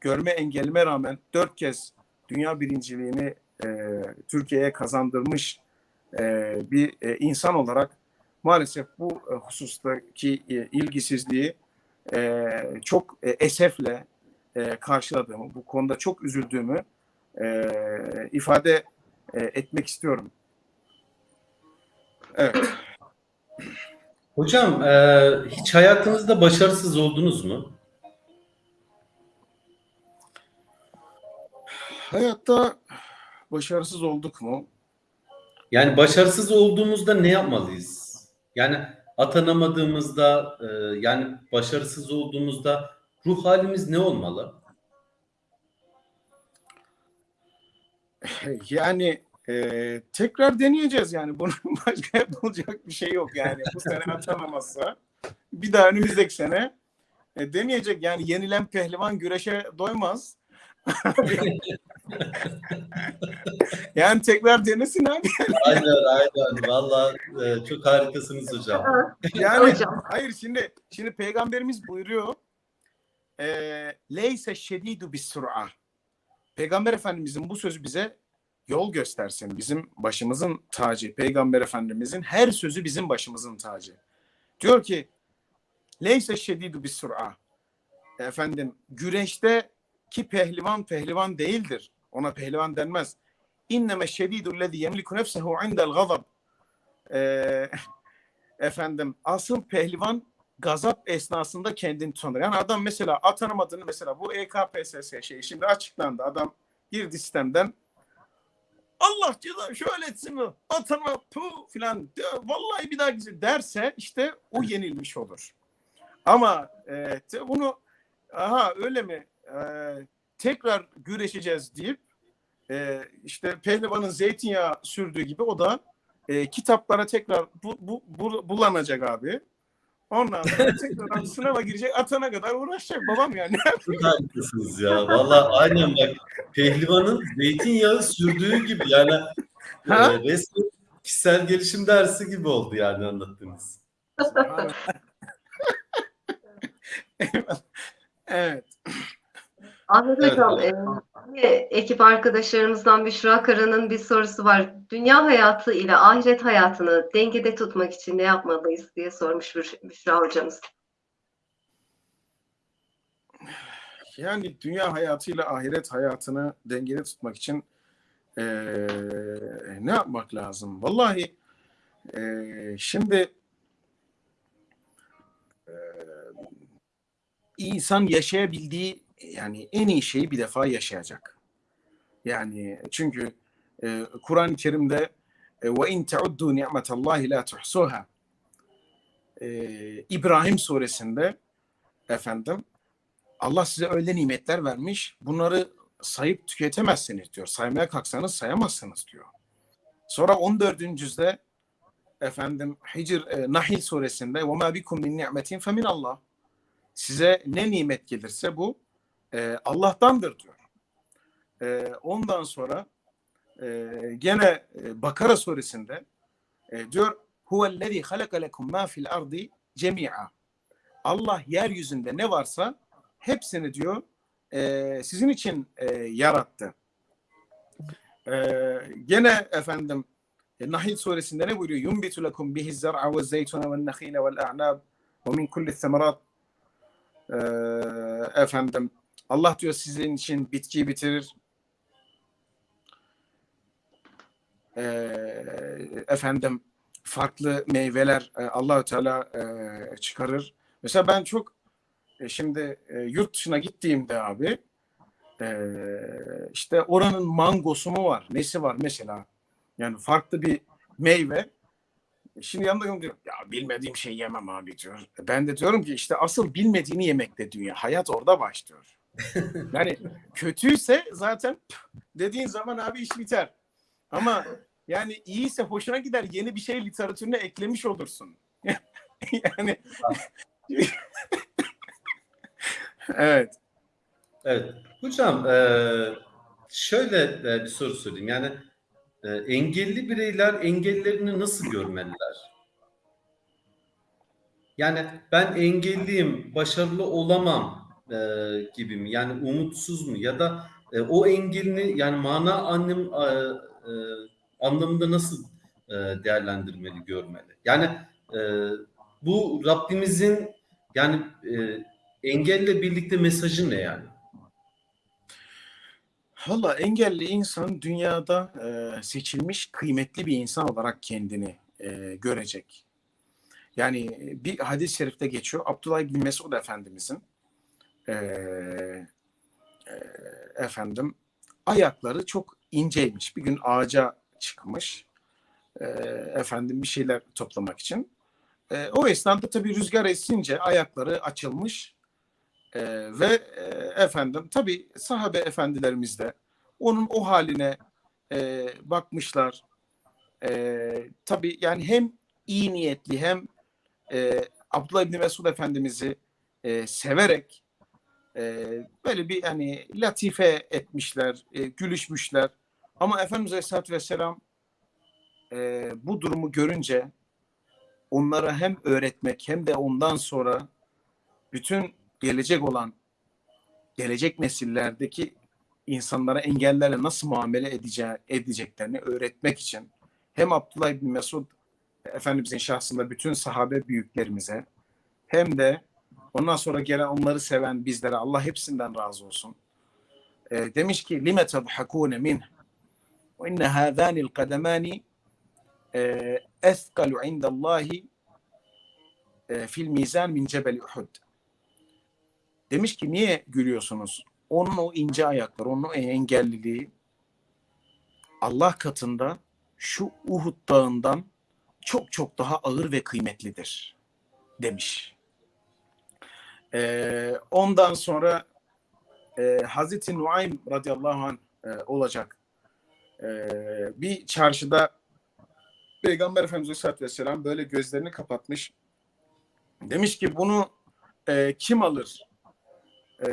görme engelime rağmen dört kez dünya birinciliğini e, Türkiye'ye kazandırmış e, bir e, insan olarak maalesef bu e, husustaki e, ilgisizliği e, çok e, esefle e, karşıladığımı, bu konuda çok üzüldüğümü e, ifade e, etmek istiyorum. Evet. Hocam e, hiç hayatınızda başarısız oldunuz mu? Hayatta başarısız olduk mu? Yani başarısız olduğumuzda ne yapmalıyız? Yani atanamadığımızda, e, yani başarısız olduğumuzda ruh halimiz ne olmalı? Yani e, tekrar deneyeceğiz yani. Bunun başka yapılacak bir şey yok yani. Bu sene atanamazsa bir daha önümüzdeki sene e, deneyecek. Yani yenilen pehlivan güreşe doymaz. yani tekrar denesin abi. aynen aynen. Valla e, çok harikasınız hocam. Yani Hocam. hayır şimdi şimdi peygamberimiz buyuruyor. E, Leyse şedidu bis sur'a. Peygamber Efendimizin bu sözü bize yol göstersin. Bizim başımızın tacı. Peygamber Efendimizin her sözü bizim başımızın tacı. Diyor ki Leyse şedidu bis sur'a. Efendim güreşte ki pehlivan pehlivan değildir. Ona pehlivan denmez. İnneme şedidu lezi yemliku nefsehu indel gazab. Ee, efendim asıl pehlivan gazap esnasında kendini tutanır. Yani adam mesela atanamadığını mesela bu EKPSS şeyi şimdi açıklandı. Adam girdi sistemden Allah ceza şöyle etsin mi? Atanma pu filan vallahi bir daha gitsin derse işte o yenilmiş olur. Ama e, bunu aha öyle mi e, tekrar güreşeceğiz deyip e, işte pehlivanın zeytinyağı sürdüğü gibi o da e, kitaplara tekrar bu, bu, bu- bulanacak abi. Ondan sonra tekrar sınava girecek atana kadar uğraşacak babam yani. Çok harikasınız ya. Valla aynen bak pehlivanın zeytinyağı sürdüğü gibi yani Ha? e, resmen kişisel gelişim dersi gibi oldu yani anlattığınız. evet. Ahmet Evet, Hocam, e, yine ekip arkadaşlarımızdan Büşra Kara'nın bir sorusu var. Dünya hayatı ile ahiret hayatını dengede tutmak için ne yapmalıyız diye sormuş Büş- Büşra hocamız. Yani dünya hayatıyla ahiret hayatını dengede tutmak için eee, ne yapmak lazım? Vallahi eee, şimdi eee, insan yaşayabildiği yani en iyi şeyi bir defa yaşayacak. Yani çünkü eee, Kur'an-ı Kerim'de ve in teuddu ni'metallahi la tuhsuha Eee, İbrahim suresinde efendim Allah size öyle nimetler vermiş. Bunları sayıp tüketemezsiniz diyor. Saymaya kalksanız sayamazsınız diyor. Sonra 14. cüzde efendim Hicr e, Nahil suresinde ve ma bikum min ni'metin fe min Allah. Size ne nimet gelirse bu e, Allah'tandır diyor. E, ondan sonra e, gene e, Bakara suresinde e, diyor huvellezî halaka lekum ma fil ardi cemi'a. Allah yeryüzünde ne varsa hepsini diyor e, sizin için e, yarattı. E, gene efendim e, Nahil suresinde ne buyuruyor? Yumbitu lekum bihi zer'a ve zeytuna ve nekhile vel a'nab ve min kulli semerat efendim Allah diyor sizin için bitkiyi bitirir. E, efendim farklı meyveler e, Allahü Teala e, çıkarır. Mesela ben çok e, şimdi e, yurt dışına gittiğimde abi e, işte oranın mangosu mu var? Nesi var mesela? Yani farklı bir meyve. E, Şimdi yanında diyor ya bilmediğim şey yemem abi diyor. Ben de diyorum ki işte asıl bilmediğini yemekte dünya. Hayat orada başlıyor. Yani kötüyse zaten dediğin zaman abi iş biter. Ama yani iyiyse hoşuna gider yeni bir şey literatürüne eklemiş olursun. yani evet. Evet. Hocam e, şöyle e, bir soru sorayım. Yani e, engelli bireyler engellerini nasıl görmeliler? Yani ben engelliyim, başarılı olamam e, gibi mi? Yani umutsuz mu? Ya da e, o engelini yani mana anlam, e, e, anlamında nasıl e, değerlendirmeli, görmeli? Yani e, bu Rabbimizin yani e, engelle birlikte mesajı ne yani? Valla engelli insan dünyada e, seçilmiş kıymetli bir insan olarak kendini e, görecek. Yani bir hadis-i şerifte geçiyor. Abdullah bin Mesud Efendimizin e, e, efendim ayakları çok inceymiş. Bir gün ağaca çıkmış. e, efendim bir şeyler toplamak için. E, o esnada tabii rüzgar esince ayakları açılmış e, ve e, efendim tabii sahabe efendilerimiz de onun o haline e, bakmışlar. E, tabii yani hem iyi niyetli hem e, Abdullah İbni Mesud Efendimiz'i e, severek e, böyle bir hani latife etmişler, e, gülüşmüşler. Ama Efendimiz Aleyhisselatü Vesselam e, bu durumu görünce onlara hem öğretmek hem de ondan sonra bütün gelecek olan gelecek nesillerdeki insanlara engellerle nasıl muamele edeceği, edeceklerini öğretmek için hem Abdullah İbni Mesud Efendimizin şahsında bütün sahabe büyüklerimize hem de ondan sonra gelen onları seven bizlere Allah hepsinden razı olsun. E, demiş ki lime tadhakune min ve inne hâzâni'l kademâni ethkalu indallahi e, fil mizan min cebel Uhud. Demiş ki niye gülüyorsunuz? Onun o ince ayakları, onun o engelliliği Allah katında şu Uhud dağından çok çok daha ağır ve kıymetlidir demiş. Ee, ondan sonra e, Hazreti Nuaym radıyallahu anh e, olacak. E, bir çarşıda Peygamber Efendimiz Aleyhisselatü Vesselam böyle gözlerini kapatmış. Demiş ki bunu e, kim alır? E,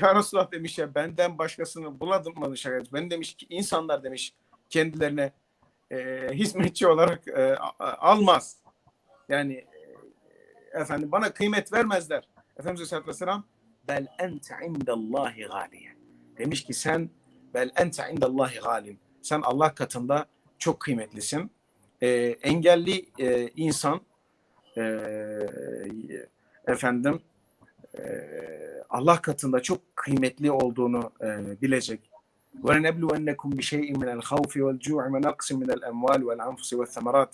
ya Resulullah demiş ya benden başkasını buladım mı? Ben demiş ki insanlar demiş kendilerine e, hizmetçi olarak e, almaz. Yani e, efendim bana kıymet vermezler. Efendimiz Aleyhisselatü Vesselam bel ente indallahi galiye. Demiş ki sen bel ente indallahi galin. Sen Allah katında çok kıymetlisin. E, engelli e, insan e, efendim e, Allah katında çok kıymetli olduğunu e, bilecek. وَلَنَبْلُوَنَّكُمْ بِشَيْءٍ مِنَ الْخَوْفِ وَالْجُوعِ وَنَقْصٍ مِنَ الْاَمْوَالِ وَالْاَنْفُسِ وَالثَّمَرَاتِ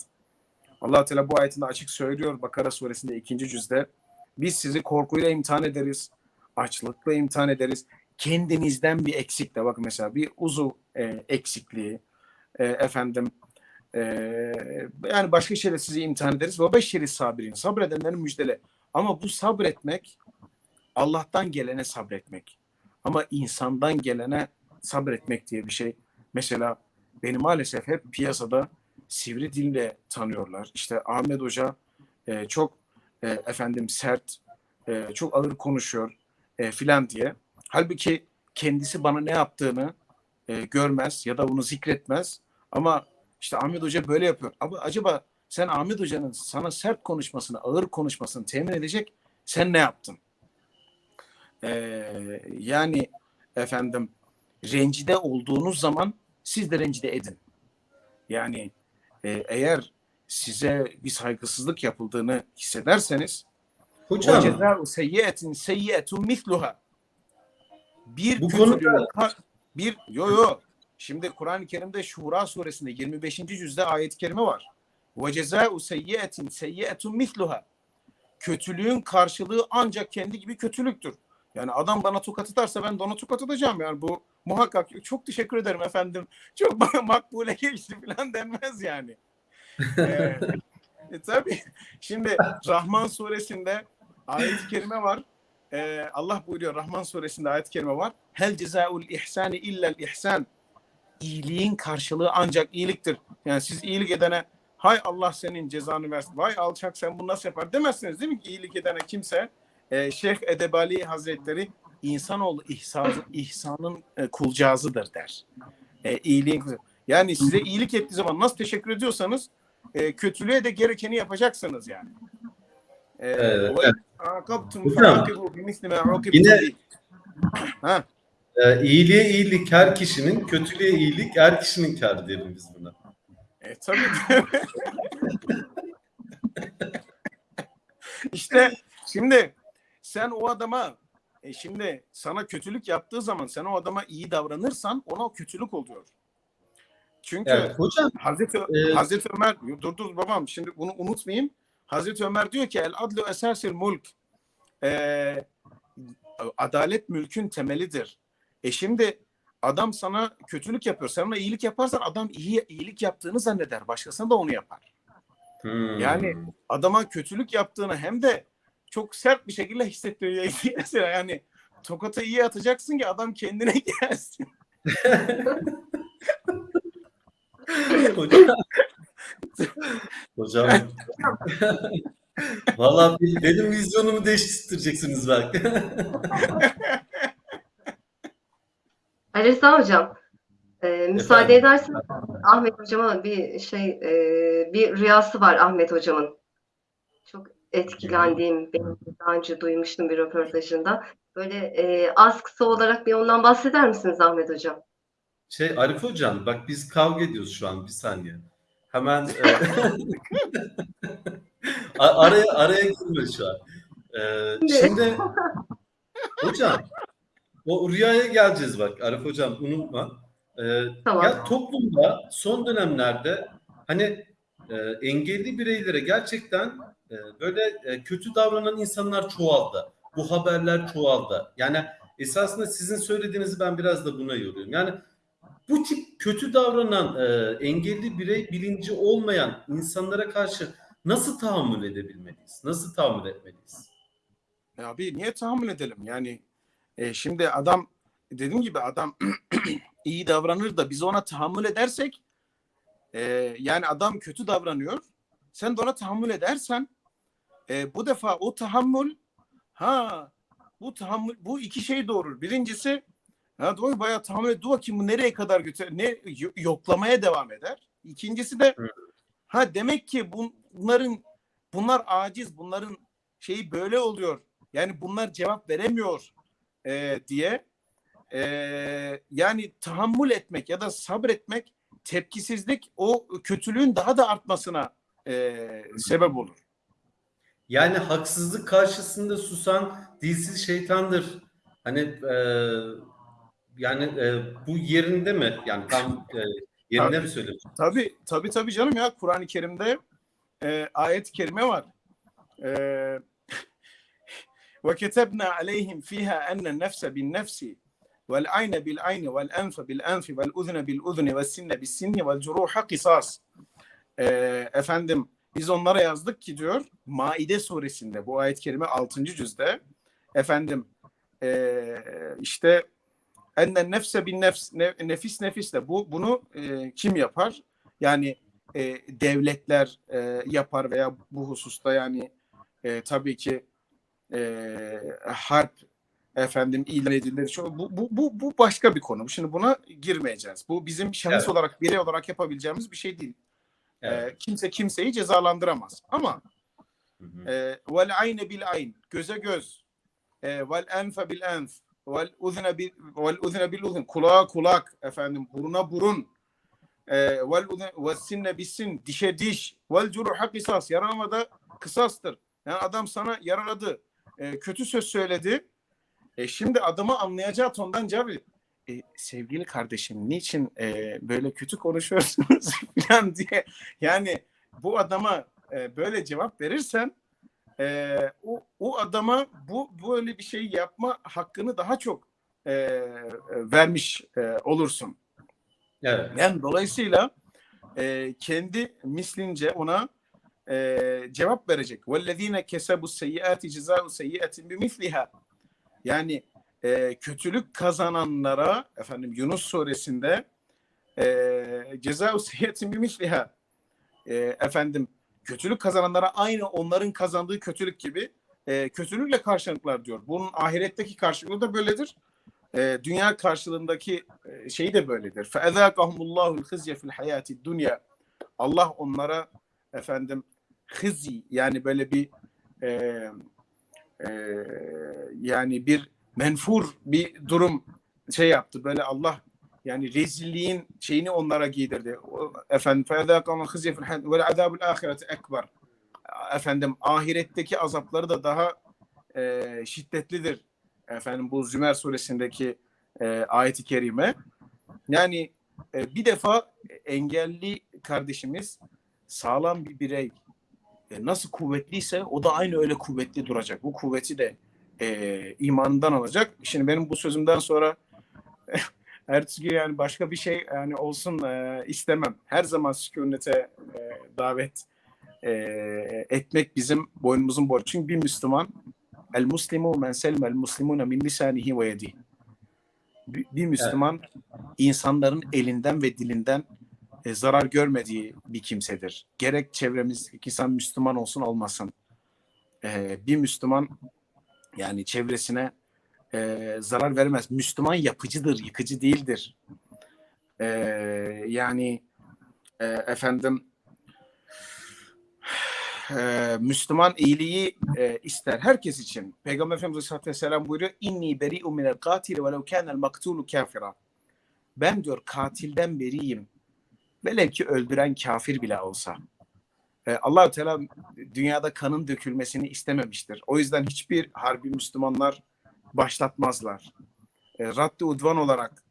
Allah Teala bu ayetinde açık söylüyor Bakara suresinde ikinci cüzde. biz sizi korkuyla imtihan ederiz, açlıkla imtihan ederiz. Kendinizden bir eksik de bak mesela bir uzu e, eksikliği, e, efendim e, yani başka şeyle sizi imtihan ederiz. Ve beşeri sabirin, sabredenlerin müjdele. Ama bu sabretmek Allah'tan gelene sabretmek. Ama insandan gelene sabretmek diye bir şey. Mesela beni maalesef hep piyasada sivri dille tanıyorlar. İşte Ahmet Hoca e, çok e, efendim sert, e, çok ağır konuşuyor e, filan diye. Halbuki kendisi bana ne yaptığını e, görmez ya da bunu zikretmez. Ama işte Ahmet Hoca böyle yapıyor. Ama acaba sen Ahmet Hoca'nın sana sert konuşmasını, ağır konuşmasını temin edecek sen ne yaptın? Ee, yani efendim rencide olduğunuz zaman siz de rencide edin. Yani e, eğer size bir saygısızlık yapıldığını hissederseniz Hocam o cezâ'u seyyiyetin seyyiyetun misluha bir Bu ka- bir yo yo şimdi Kur'an-ı Kerim'de Şura suresinde 25. cüzde ayet-i kerime var. Ve cezâ'u seyyiyetin seyyiyetun misluha kötülüğün karşılığı ancak kendi gibi kötülüktür. Yani adam bana tokat atarsa ben de ona tokat atacağım. Yani bu muhakkak çok teşekkür ederim efendim. Çok bana makbule geçti falan denmez yani. e, tabii. Şimdi Rahman suresinde ayet-i kerime var. Ee, Allah buyuruyor Rahman suresinde ayet-i kerime var. Hel cezaul ihsani illel ihsan. İyiliğin karşılığı ancak iyiliktir. Yani siz iyilik edene hay Allah senin cezanı versin. Vay alçak sen bunu nasıl yapar demezsiniz değil mi iyilik edene kimse e, Şeyh Edebali Hazretleri insanoğlu ihsan, ihsanın e, kulcağızıdır der. E, iyiliğin yani size iyilik ettiği zaman nasıl teşekkür ediyorsanız e, kötülüğe de gerekeni yapacaksınız yani. E, Evet, yine-. Ha, e, iyiliğe iyilik her kişinin, kötülüğe iyilik her kişinin kârı diyelim biz buna. e, tabii. işte şimdi sen o adama e, şimdi sana kötülük yaptığı zaman sen o adama iyi davranırsan ona o kötülük oluyor. Çünkü Evet, hocam Hazreti Ee, Hazreti Ömer dur dur babam şimdi bunu unutmayayım. Hazreti Ömer diyor ki el adlu esasil mulk. Ee, adalet mülkün temelidir. E şimdi adam sana kötülük yapıyor. Sen ona iyilik yaparsan adam iyi iyilik yaptığını zanneder. Başkasına da onu yapar. Hmm. Yani adama kötülük yaptığını hem de çok sert bir şekilde hissettiriyor. Mesela yani tokatı iyi atacaksın ki adam kendine gelsin. hocam. hocam. Vallahi benim vizyonumu değiştireceksiniz belki. Ali Rıza Hocam, e, müsaade ederseniz Ahmet Hocam'a bir şey, e, bir rüyası var Ahmet Hocam'ın. Çok etkilendiğim, benim daha önce duymuştum bir röportajında. Böyle e, az kısa olarak bir ondan bahseder misiniz Ahmet Hocam? Şey Arif hocam bak biz kavga ediyoruz şu an bir saniye. Hemen e, araya araya girme şu an. E, şimdi hocam o rüyaya geleceğiz bak Arif hocam unutma. E, Tamam. Ya toplumda son dönemlerde hani e, engelli bireylere gerçekten e, böyle e, kötü davranan insanlar çoğaldı. Bu haberler çoğaldı. Yani esasında sizin söylediğinizi ben biraz da buna yoruyorum. Yani bu tip kötü davranan e, engelli birey bilinci olmayan insanlara karşı nasıl tahammül edebilmeliyiz? Nasıl tahammül etmeliyiz? Ya abi niye tahammül edelim? Yani e, şimdi adam dediğim gibi adam iyi davranır da biz ona tahammül edersek e, yani adam kötü davranıyor. Sen de ona tahammül edersen e, bu defa o tahammül ha bu tahammül bu iki şey doğurur. Birincisi ha doğru bayağı tahammül et. Dur bakayım bu nereye kadar götür ne yo- yoklamaya devam eder. İkincisi de Hı. ha demek ki bun- bunların bunlar aciz bunların şeyi böyle oluyor. Yani bunlar cevap veremiyor e, diye e, yani tahammül etmek ya da sabretmek tepkisizlik o kötülüğün daha da artmasına e, sebep olur. Yani haksızlık karşısında susan dilsiz şeytandır. Hani e, yani e, bu yerinde mi? Yani tam e, yerinde mi söylüyorsun? Tabii tabii tabii canım ya Kur'an-ı Kerim'de e, ayet-i kerime var. E, ayni vel enfe bil enfi vel uzne bil uzni ve sinne bis sinni vel curuha kısas. E, efendim biz onlara yazdık ki diyor Maide suresinde bu ayet-i kerime 6. cüzde efendim e, işte enne nefse bin nefs ne- nefis nefisle bu bunu e, kim yapar? Yani e, devletler e, yapar veya bu hususta yani e, tabii ki e, harp efendim ilan edilir. Bu, bu, bu, bu başka bir konu. Şimdi buna girmeyeceğiz. Bu bizim şahıs Evet. olarak birey olarak yapabileceğimiz bir şey değil. Evet. E, kimse kimseyi cezalandıramaz. Ama e, vel ayne bil ayn göze göz e, vel enfe bil enf vel uzne bil vel uzne bil uzun kulağa kulak efendim buruna burun. E, vel uzne vel sinne bis sin dişe diş. Vel curuha kısas yaralama da kısastır. Yani adam sana yaraladı. E, kötü söz söyledi. E, şimdi adamı anlayacağı tondan cevap. E, sevgili kardeşim niçin e, böyle kötü konuşuyorsunuz falan diye. Yani bu adama e, böyle cevap verirsen e, o, o adama bu böyle bir şey yapma hakkını daha çok e, e, vermiş e, olursun. Evet. Yani dolayısıyla e, kendi mislince ona e, cevap verecek. وَالَّذ۪ينَ كَسَبُوا السَّيِّئَاتِ جِزَاءُ سَيِّئَةٍ بِمِثْلِهَا Yani e, kötülük kazananlara efendim Yunus suresinde e, cezau seyyetin bimisliha e, efendim kötülük kazananlara aynı onların kazandığı kötülük gibi e, kötülükle karşılıklar diyor. Bunun ahiretteki karşılığı da böyledir. E, dünya karşılığındaki e, şey de böyledir. فَاَذَاقَهُمُ اللّٰهُ الْخِزْيَ فِي الْحَيَاتِ dünya Allah onlara efendim hızı yani böyle bir e, e, yani bir menfur bir durum şey yaptı. Böyle Allah yani rezilliğin şeyini onlara giydirdi. Efendim feyadâkâmâ hızîfil hâd vel azâbul âhireti ekber. Efendim ahiretteki azapları da daha e, şiddetlidir. Efendim bu Zümer suresindeki e, ayeti kerime. Yani e, bir defa engelli kardeşimiz sağlam bir birey e, nasıl kuvvetliyse o da aynı öyle kuvvetli duracak. Bu kuvveti de e, imanından alacak. Şimdi benim bu sözümden sonra Ertesi yani başka bir şey yani olsun e, istemem. Her zaman sükunete e, davet e, etmek bizim boynumuzun borcu. Çünkü bir Müslüman el muslimu men selme el muslimuna min lisanihi ve yedihi. Bir, Müslüman insanların elinden ve dilinden e, zarar görmediği bir kimsedir. Gerek çevremizdeki insan Müslüman olsun olmasın. E, bir Müslüman yani çevresine e, zarar vermez. Müslüman yapıcıdır, yıkıcı değildir. E, yani e, efendim e, Müslüman iyiliği e, ister herkes için. Peygamber Efendimiz Aleyhisselatü Vesselam buyuruyor inni beri'u minel katili velev kânel maktulu kafira. Ben diyor katilden beriyim. Velev ki öldüren kafir bile olsa. E, allah Teala dünyada kanın dökülmesini istememiştir. O yüzden hiçbir harbi Müslümanlar başlatmazlar. E, Raddi udvan olarak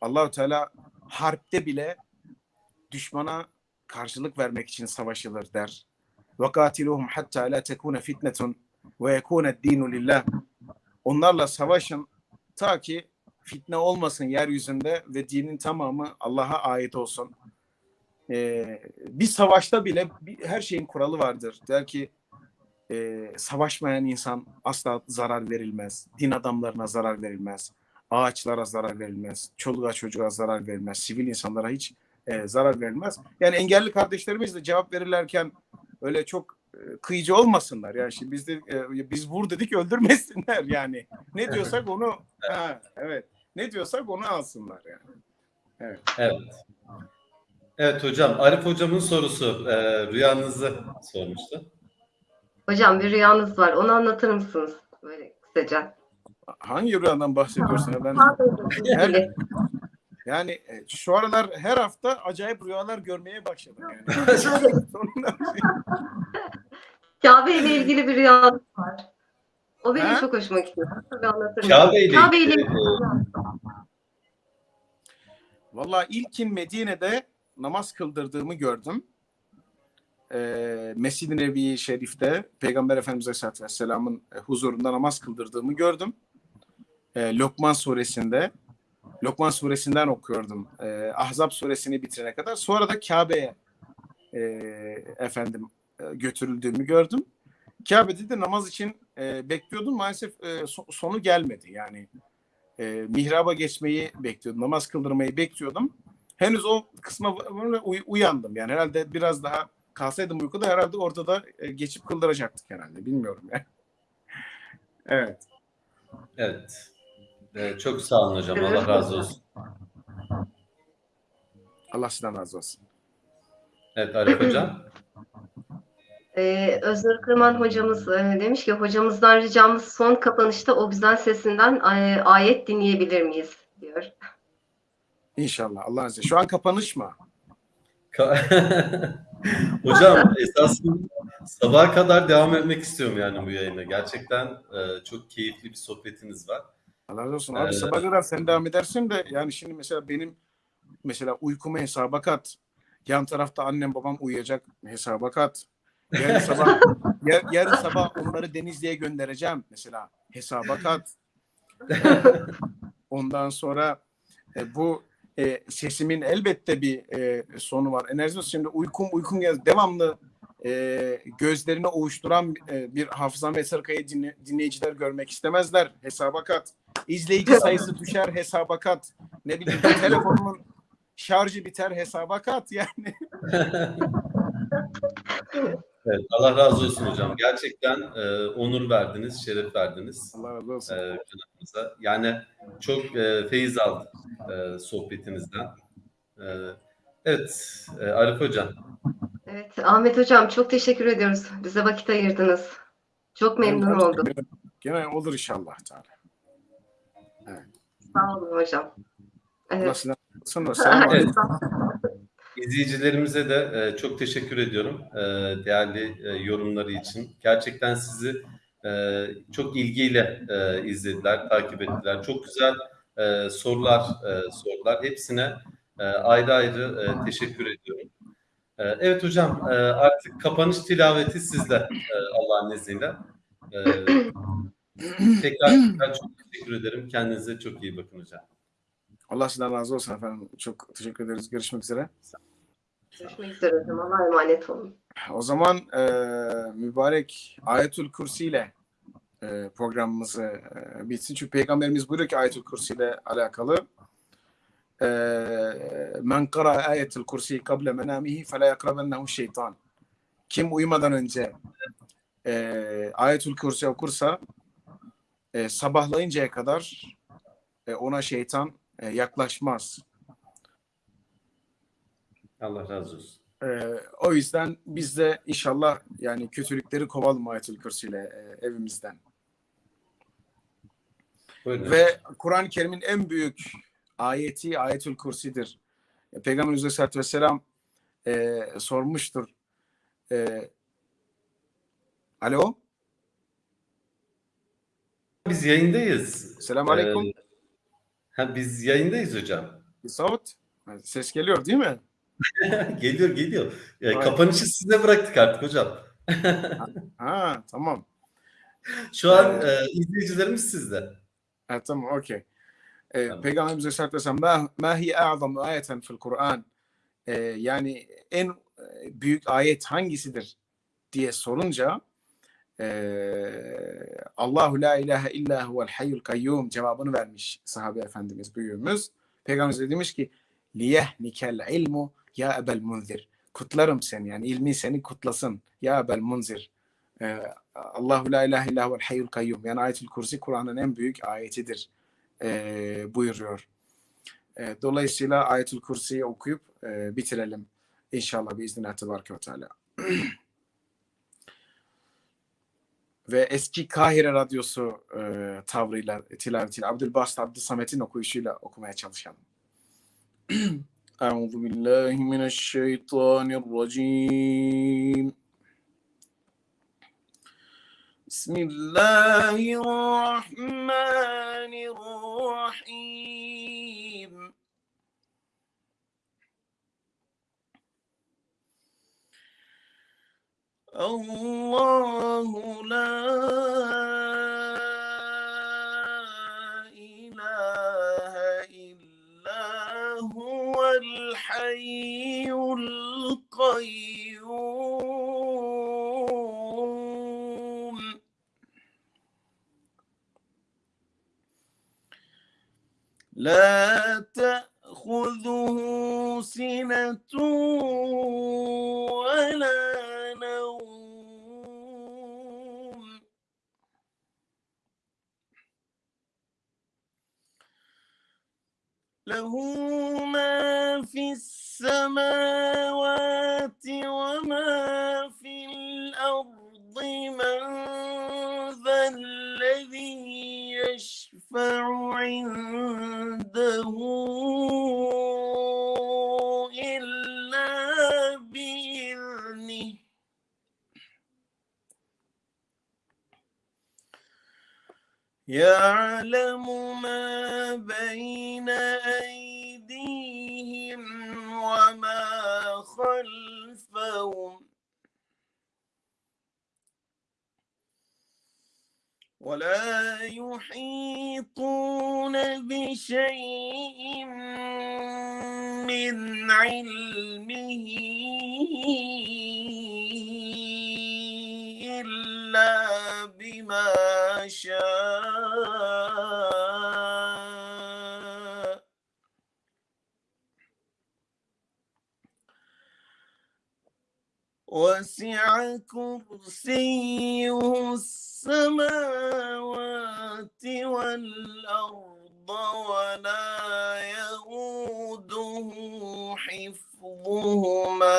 Allahu Teala harpte bile düşmana karşılık vermek için savaşılır der. Ve katiluhum hatta la tekune fitnetun ve yekune dinu lillah. Onlarla savaşın ta ki fitne olmasın yeryüzünde ve dinin tamamı Allah'a ait olsun. Ee, bir savaşta bile bir, her şeyin kuralı vardır. Der ki e, savaşmayan insan asla zarar verilmez. Din adamlarına zarar verilmez. Ağaçlara zarar verilmez. Çoluğa çocuğa zarar verilmez. Sivil insanlara hiç e, zarar verilmez. Yani engelli kardeşlerimiz de cevap verirlerken öyle çok e, kıyıcı olmasınlar. Yani şimdi biz de e, biz vur dedik öldürmesinler yani. Ne diyorsak onu ha, evet. Ne diyorsak onu alsınlar yani. Evet. Evet. Evet hocam. Arif hocamın sorusu. E, rüyanızı sormuştu. Hocam bir rüyanız var. Onu anlatır mısınız? Böyle kısaca. Hangi rüyadan bahsediyorsun? Ben Her- yani e, şu aralar her hafta acayip rüyalar görmeye başladım yani. Kabe ile ilgili bir rüyanız var. O benim Ha? çok hoşuma gidiyor. Kabe ile Kabe ile ilgili, ilgili. Vallahi ilkin Medine'de namaz kıldırdığımı gördüm. Ee, Mescid-i Nebi Şerif'te Peygamber Efendimiz Aleyhisselatü Vesselam'ın e, huzurunda namaz kıldırdığımı gördüm. Ee, Lokman suresinde Lokman suresinden okuyordum. Ee, Ahzab suresini bitirene kadar. Sonra da Kabe'ye e, efendim e, götürüldüğümü gördüm. Kabe'de de namaz için e, bekliyordum. Maalesef e, so- sonu gelmedi. Yani e, mihraba geçmeyi bekliyordum. Namaz kıldırmayı bekliyordum. Henüz o kısma uyandım. Yani herhalde biraz daha kalsaydım uykuda herhalde orada da e, geçip kıldıracaktık herhalde. Bilmiyorum yani. evet. Evet. E, çok sağ olun hocam. Allah razı olsun. Allah sizden razı olsun. Evet Arif hocam. Ee, Öznur Kırman hocamız e, demiş ki hocamızdan ricamız son kapanışta o güzel sesinden e, ayet dinleyebilir miyiz diyor. İnşallah. Allah razı olsun. Şu an kapanış mı? Hocam esasında sabaha kadar devam etmek istiyorum yani bu yayına. Gerçekten e, çok keyifli bir sohbetiniz var. Allah razı olsun. Abi Ee, sabah kadar sen devam edersin de yani şimdi mesela benim mesela uykumu hesaba kat. Yan tarafta annem babam uyuyacak hesaba kat. Yarın sabah yar- yarın sabah onları Denizli'ye göndereceğim mesela hesaba kat. Ondan sonra e, bu e, sesimin elbette bir e, sonu var. Enerji şimdi uykum uykum gel devamlı e, gözlerini ovuşturan e, bir hafızan ve sarkayı dinle, dinleyiciler görmek istemezler. Hesaba kat. İzleyici sayısı düşer hesaba kat. Ne bileyim telefonumun şarjı biter hesaba kat yani. Evet, Allah razı olsun hocam. Gerçekten e, onur verdiniz, şeref verdiniz Allah razı olsun. e, kanalımıza. Yani çok e, feyiz aldık e, sohbetinizden. E, evet, e, Arif hocam. Evet Ahmet hocam çok teşekkür ediyoruz. Bize vakit ayırdınız. Çok memnun oldum. Gene olur inşallah. Teala. Sağ olun hocam. Evet. Selamun aleyküm. İzleyicilerimize de e, çok teşekkür ediyorum e, değerli e, yorumları için. Gerçekten sizi e, çok ilgiyle e, izlediler, takip ettiler. Çok güzel e, sorular e, sordular. Hepsine e, ayrı ayrı e, teşekkür ediyorum. E, evet hocam e, artık kapanış tilaveti sizde e, Allah'ın izniyle. E, tekrar, tekrar çok teşekkür ederim. Kendinize çok iyi bakın hocam. Allah sizden razı olsun efendim. Çok teşekkür ederiz. Görüşmek üzere. Görüşmek üzere hocam. Allah'a emanet olun. O zaman e, mübarek Ayetül Kursi ile e, programımızı e, bitsin. Çünkü Peygamberimiz buyuruyor ki Ayetül Kursi ile alakalı e, men kara Ayetül Kursi kable menamihi fela yakrabennehu şeytan. Kim uyumadan önce e, Ayetül Kursi okursa e, sabahlayıncaya kadar e, ona şeytan e, yaklaşmaz. Allah razı olsun. Ee, o yüzden biz de inşallah yani kötülükleri kovalım Ayetül Kürsi ile e, evimizden. Buyurun. Ve Kur'an-ı Kerim'in en büyük ayeti Ayetül Kürsi'dir. E, Peygamberimiz Aleyhisselatü Vesselam e, sormuştur. E, alo? Biz yayındayız. Selamun Aleyküm. Ee, ha, biz yayındayız hocam. Savut. Ses geliyor değil mi? geliyor geliyor. Aynen. kapanışı size bıraktık artık hocam. Ha tamam. Şu an Evet. e, izleyicilerimiz sizde. Ha, tamam okey. Ee, Tamam. Peygamberimiz Aleyhisselatü Vesselam ma, ma hi a'zamu ayeten fil Kur'an Ee, yani en e, büyük ayet hangisidir diye sorunca ee, Allahu la ilahe illa huvel hayyul kayyum cevabını vermiş sahabe efendimiz büyüğümüz. Peygamberimiz de demiş ki liyehnikel ilmu ya ebel munzir. Kutlarım seni yani ilmi seni kutlasın ya ebel munzir. Ee, Allahu la ilahe illa huvel hayyul kayyum. Yani ayetul kursi Kur'an'ın en büyük ayetidir e, buyuruyor. E, dolayısıyla ayetul kursiyi okuyup e, bitirelim. İnşallah biiznillah tebareke ve teala. Ve eski Kahire Radyosu e, tavrıyla, tilavetiyle Abdülbasit Abdülsamet'in okuyuşuyla okumaya çalışalım. بسم الله الرحمن الرحيم. الله لا إله إلا هو الحي القيوم. لا تأخذه سنة ولا نوم. له ما في السماوات عنده إلا بإذنه. يعلم ما بين أيديهم وما خلفهم. ولا يحيطون بشيء من علمه إلا بما شاء. وسع كرسيه السماوات والأرض ولا يؤوده حفظهما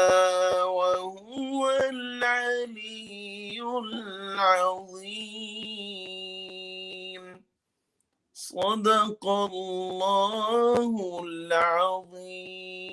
وهو العلي العظيم. صدق الله العظيم.